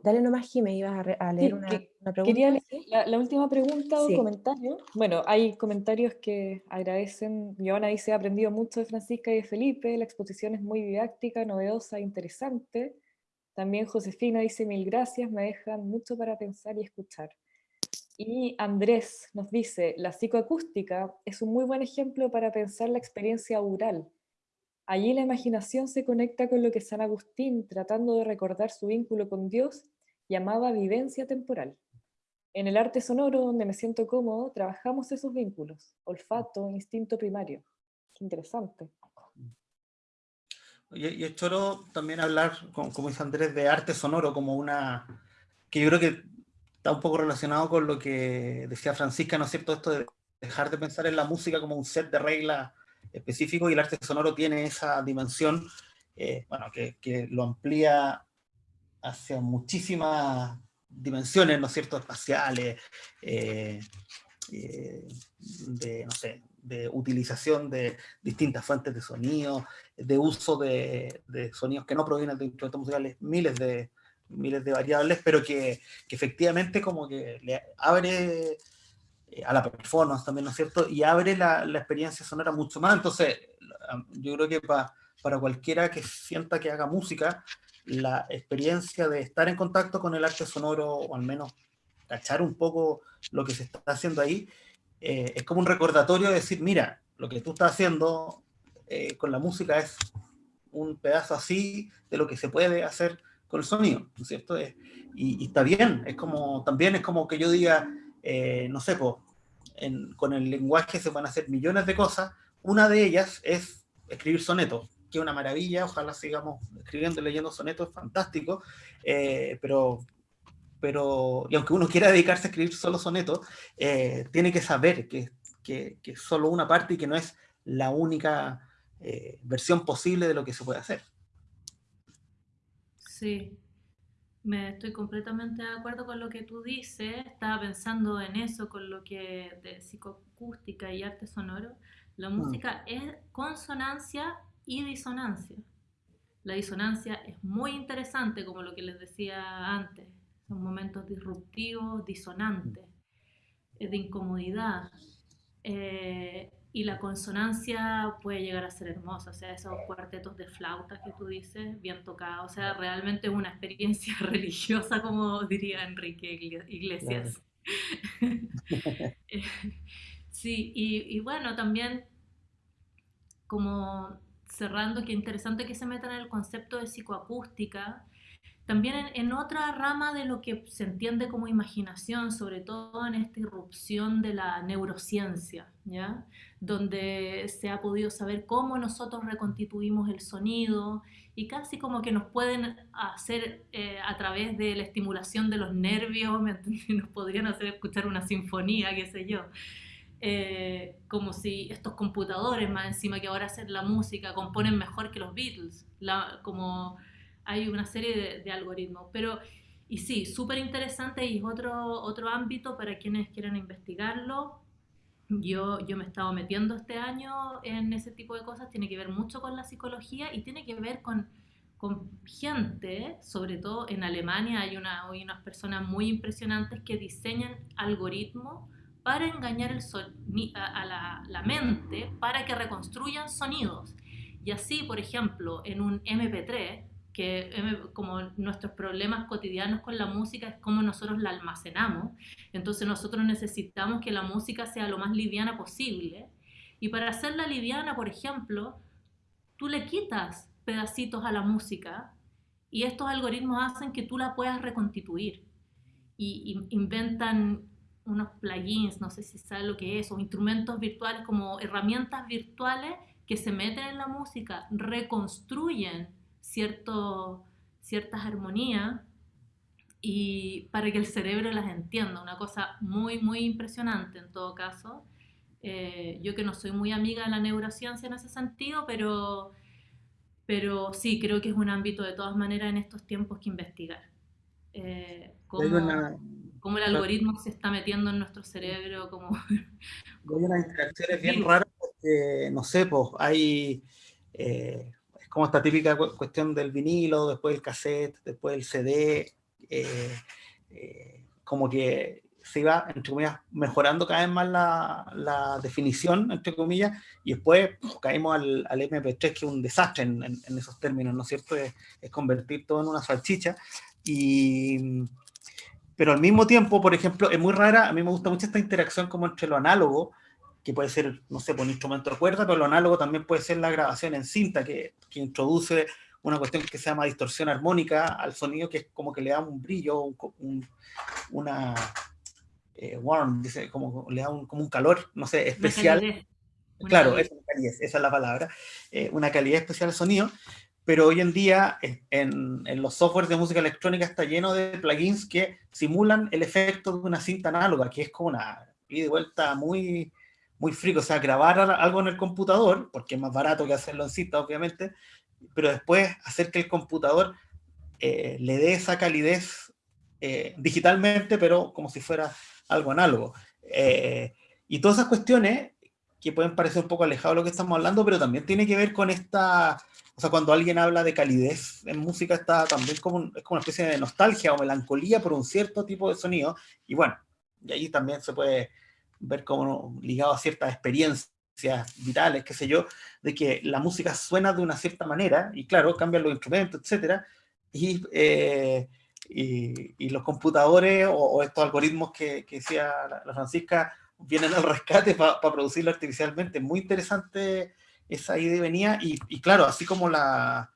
Dale nomás, Jimé, ibas a, a leer sí, una, que, una, pregunta. Quería leer la, la, última pregunta o sí. comentario. Bueno, hay comentarios que agradecen. Giovanna dice, he aprendido mucho de Francisca y de Felipe, la exposición es muy didáctica, novedosa, e interesante. También Josefina dice, mil gracias, me dejan mucho para pensar y escuchar. Y Andrés nos dice, la psicoacústica es un muy buen ejemplo para pensar la experiencia oral, Allí la imaginación se conecta con lo que San Agustín, tratando de recordar su vínculo con Dios, llamaba vivencia temporal. En el arte sonoro, donde me siento cómodo, trabajamos esos vínculos, olfato, instinto primario. Qué interesante. Y, es choro también hablar, como dice Andrés, de arte sonoro como una... que yo creo que está un poco relacionado con lo que decía Francisca, ¿no es cierto? Esto de dejar de pensar en la música como un set de reglas específico y el arte sonoro tiene esa dimensión, eh, bueno, que, que, lo amplía hacia muchísimas dimensiones, ¿no es cierto?, espaciales, eh, eh, de, no sé, de utilización de distintas fuentes de sonido, de uso de, sonidos que no provienen de instrumentos musicales, miles de, miles de variables, pero que, que efectivamente como que le abre a la performance también, ¿no es cierto? Y abre la, la experiencia sonora mucho más. Entonces, yo creo que pa, para cualquiera que sienta que haga música, la experiencia de estar en contacto con el arte sonoro, o al menos cachar un poco lo que se está haciendo ahí, eh, es como un recordatorio de decir, mira, lo que tú estás haciendo eh, con la música es un pedazo así de lo que se puede hacer con el sonido, ¿no es cierto? y, y, está bien, es como, también es como que yo diga, eh, no sé, en, con el lenguaje se a hacer millones de cosas. Una de ellas es escribir sonetos, que es una maravilla, ojalá sigamos escribiendo y leyendo sonetos, es fantástico, eh, pero, pero, y aunque uno quiera dedicarse a escribir solo sonetos, eh, tiene que saber que, que, que, solo una parte y que no es la única versión posible de lo que se puede hacer. Sí, me estoy completamente de acuerdo con lo que tú dices. Estaba pensando en eso, con lo que de psicoacústica y arte sonoro. La música mm. es consonancia y disonancia. La disonancia es muy interesante, como lo que les decía antes. Son momentos disruptivos, disonantes, de incomodidad. Eh, y la consonancia puede llegar a ser hermosa, o sea, esos cuartetos de flauta que tú dices, bien tocados, o sea, realmente es una experiencia religiosa, como diría Enrique Iglesias. Claro. sí, y, y, bueno, también como cerrando, qué interesante que se metan en el concepto de psicoacústica, también en, otra rama de lo que se entiende como imaginación, sobre todo en esta irrupción de la neurociencia, ¿ya? donde se ha podido saber cómo nosotros reconstituimos el sonido y casi como que nos pueden hacer eh, a través de la estimulación de los nervios, nos podrían hacer escuchar una sinfonía, qué sé yo. Eh, como si estos computadores, más encima que ahora hacen la música, componen mejor que los Beatles, la, como hay una serie de, algoritmos. Pero, y sí, súper interesante y es otro, otro ámbito para quienes quieran investigarlo. Yo, yo me he estado metiendo este año en ese tipo de cosas, tiene que ver mucho con la psicología y tiene que ver con, con gente, sobre todo en Alemania hay, una, hay unas personas muy impresionantes que diseñan algoritmos para engañar el a, la, la, mente para que reconstruyan sonidos. Y así, por ejemplo, en un MP3, que como nuestros problemas cotidianos con la música es cómo nosotros la almacenamos. Entonces nosotros necesitamos que la música sea lo más liviana posible. Y para hacerla liviana, por ejemplo, tú le quitas pedacitos a la música y estos algoritmos hacen que tú la puedas reconstituir. Y, inventan unos plugins, no sé si sabes lo que es, o instrumentos virtuales como herramientas virtuales que se meten en la música, reconstruyen cierto, ciertas armonías y para que el cerebro las entienda, una cosa muy, muy impresionante en todo caso. Eh, yo que no soy muy amiga de la neurociencia en ese sentido, pero, pero sí, creo que es un ámbito de todas maneras en estos tiempos que investigar. Eh, cómo, el algoritmo se está metiendo en nuestro cerebro. Como, hay unas interacciones bien raras porque, no sé, pues hay... Eh, como esta típica cuestión del vinilo, después el cassette, después el CD, eh, eh, como que se iba, entre comillas, mejorando cada vez más la, la definición, entre comillas, y después pues, caímos al, al, MP3, que es un desastre en, en, esos términos, ¿no es cierto? Es, es, convertir todo en una salchicha, y, pero al mismo tiempo, por ejemplo, es muy rara, a mí me gusta mucho esta interacción como entre lo análogo, que puede ser, no sé, por un instrumento de cuerda, pero lo análogo también puede ser la grabación en cinta, que, que introduce una cuestión que se llama distorsión armónica al sonido, que es como que le da un brillo, un, una eh, warm, dice, como le da un, como un calor, no sé, especial. Claro, esa es la palabra, eh, una calidad especial al sonido, pero hoy en día en, en, los softwares de música electrónica está lleno de plugins que simulan el efecto de una cinta análoga, que es como una ida y vuelta muy, muy frico, o sea, grabar algo en el computador, porque es más barato que hacerlo en cinta, obviamente, pero después hacer que el computador eh, le dé esa calidez eh, digitalmente, pero como si fuera algo análogo. Eh, y todas esas cuestiones que pueden parecer un poco alejados de lo que estamos hablando, pero también tiene que ver con esta, o sea, cuando alguien habla de calidez en música, está también como, es como una especie de nostalgia o melancolía por un cierto tipo de sonido, y bueno, y ahí también se puede ver como ligado a ciertas experiencias vitales, qué sé yo, de que la música suena de una cierta manera, y claro, cambian los instrumentos, etcétera, y, eh, y, los computadores o, estos algoritmos que, que decía la, Francisca vienen al rescate para producirlo artificialmente. Muy interesante esa idea venía, y, claro, así como la,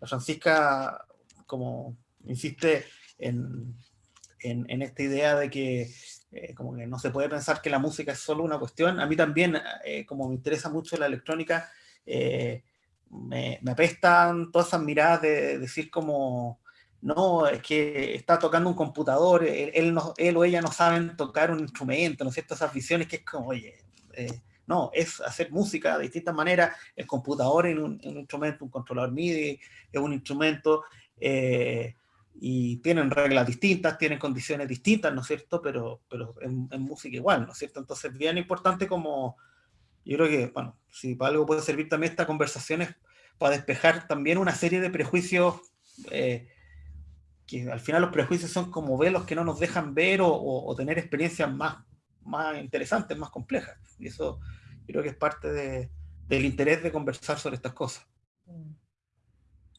la Francisca, como insiste en, en esta idea de que eh, como que no se puede pensar que la música es solo una cuestión. A mí también, eh, como me interesa mucho la electrónica, eh, me, me, apestan todas esas miradas de, decir como, no, es que está tocando un computador, él, él o ella no saben tocar un instrumento, ¿no es cierto? Esas visiones que es como, oye, no, es hacer música de distintas maneras, el computador en un, un instrumento, un controlador MIDI es un instrumento, y tienen reglas distintas, tienen condiciones distintas, ¿no es cierto? Pero, pero en, música igual, ¿no es cierto? Entonces, bien importante como, yo creo que, bueno, si para algo puede servir también esta conversación es para despejar también una serie de prejuicios, eh, que al final los prejuicios son como velos que no nos dejan ver o, o, tener experiencias más, más interesantes, más complejas. Y eso yo creo que es parte de, del interés de conversar sobre estas cosas.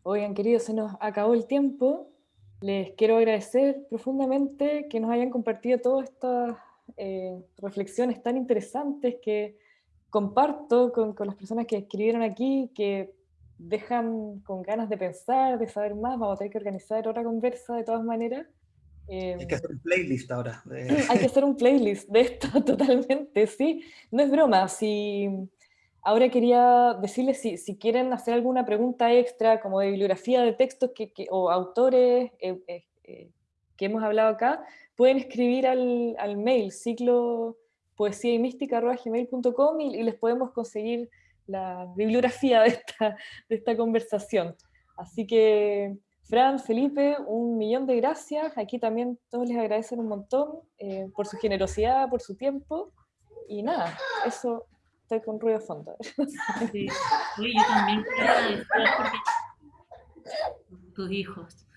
Oigan, queridos, se nos acabó el tiempo. Les quiero agradecer profundamente que nos hayan compartido todas estas eh, reflexiones tan interesantes que comparto con, con, las personas que escribieron aquí, que dejan con ganas de pensar, de saber más, vamos a tener que organizar otra conversa de todas maneras. hay que hacer un playlist ahora. Hay que hacer un playlist de esto totalmente, sí. No es broma, si... Ahora quería decirles si, si quieren hacer alguna pregunta extra, como de bibliografía de textos que, o autores eh, eh, eh, que hemos hablado acá, pueden escribir al, al mail ciclo poesía y mística y, les podemos conseguir la bibliografía de esta, de esta conversación. Así que, Fran, Felipe, un millón de gracias. Aquí también todos les agradecen un montón por su generosidad, por su tiempo. Y nada, eso estoy con ruido de fondo. Sí. yo también quiero porque tus hijos.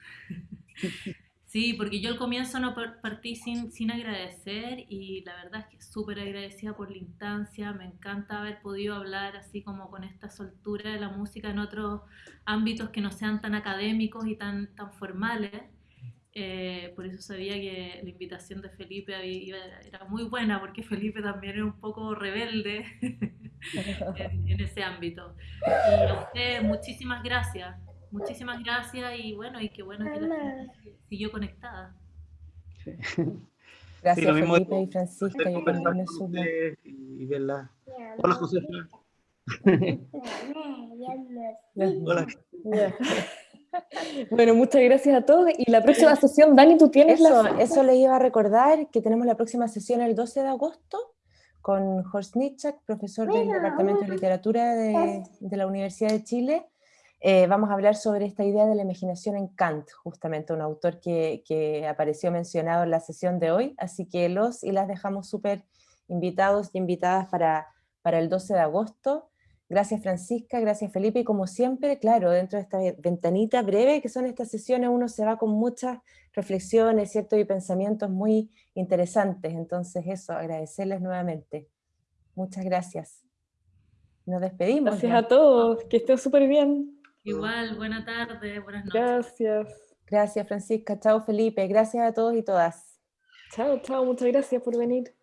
Sí, porque yo al comienzo no partí sin, sin agradecer y la verdad es que súper agradecida por la instancia, me encanta haber podido hablar así como con esta soltura de la música en otros ámbitos que no sean tan académicos y tan, tan formales. Eh, por eso sabía que la invitación de Felipe era muy buena, porque Felipe también era un poco rebelde en, en, ese ámbito. Y a usted, muchísimas gracias. Muchísimas gracias y bueno, y qué bueno que la gente siguió conectada. Gracias sí, Felipe y Francisca. Yo también me Y verla. Hola José. Hola. Bueno, muchas gracias a todos. Y la próxima sesión, Dani, tú tienes eso, la... Eso le iba a recordar, que tenemos la próxima sesión el 12 de agosto con Horst Nitschak, profesor del Departamento de Literatura de, de la Universidad de Chile, eh, vamos a hablar sobre esta idea de la imaginación en Kant, justamente un autor que, apareció mencionado en la sesión de hoy, así que los y las dejamos súper invitados y invitadas para, para el 12 de agosto. Gracias Francisca, gracias Felipe, y como siempre, claro, dentro de esta ventanita breve que son estas sesiones, uno se va con muchas reflexiones, ¿cierto? Y pensamientos muy interesantes, entonces eso, agradecerles nuevamente. Muchas gracias. Nos despedimos. Gracias a todos, que estén súper bien. Igual, buena tarde, buenas noches. Gracias. Gracias, Francisca. Chao, Felipe. Gracias a todos y todas. Chao, chao. Muchas gracias por venir.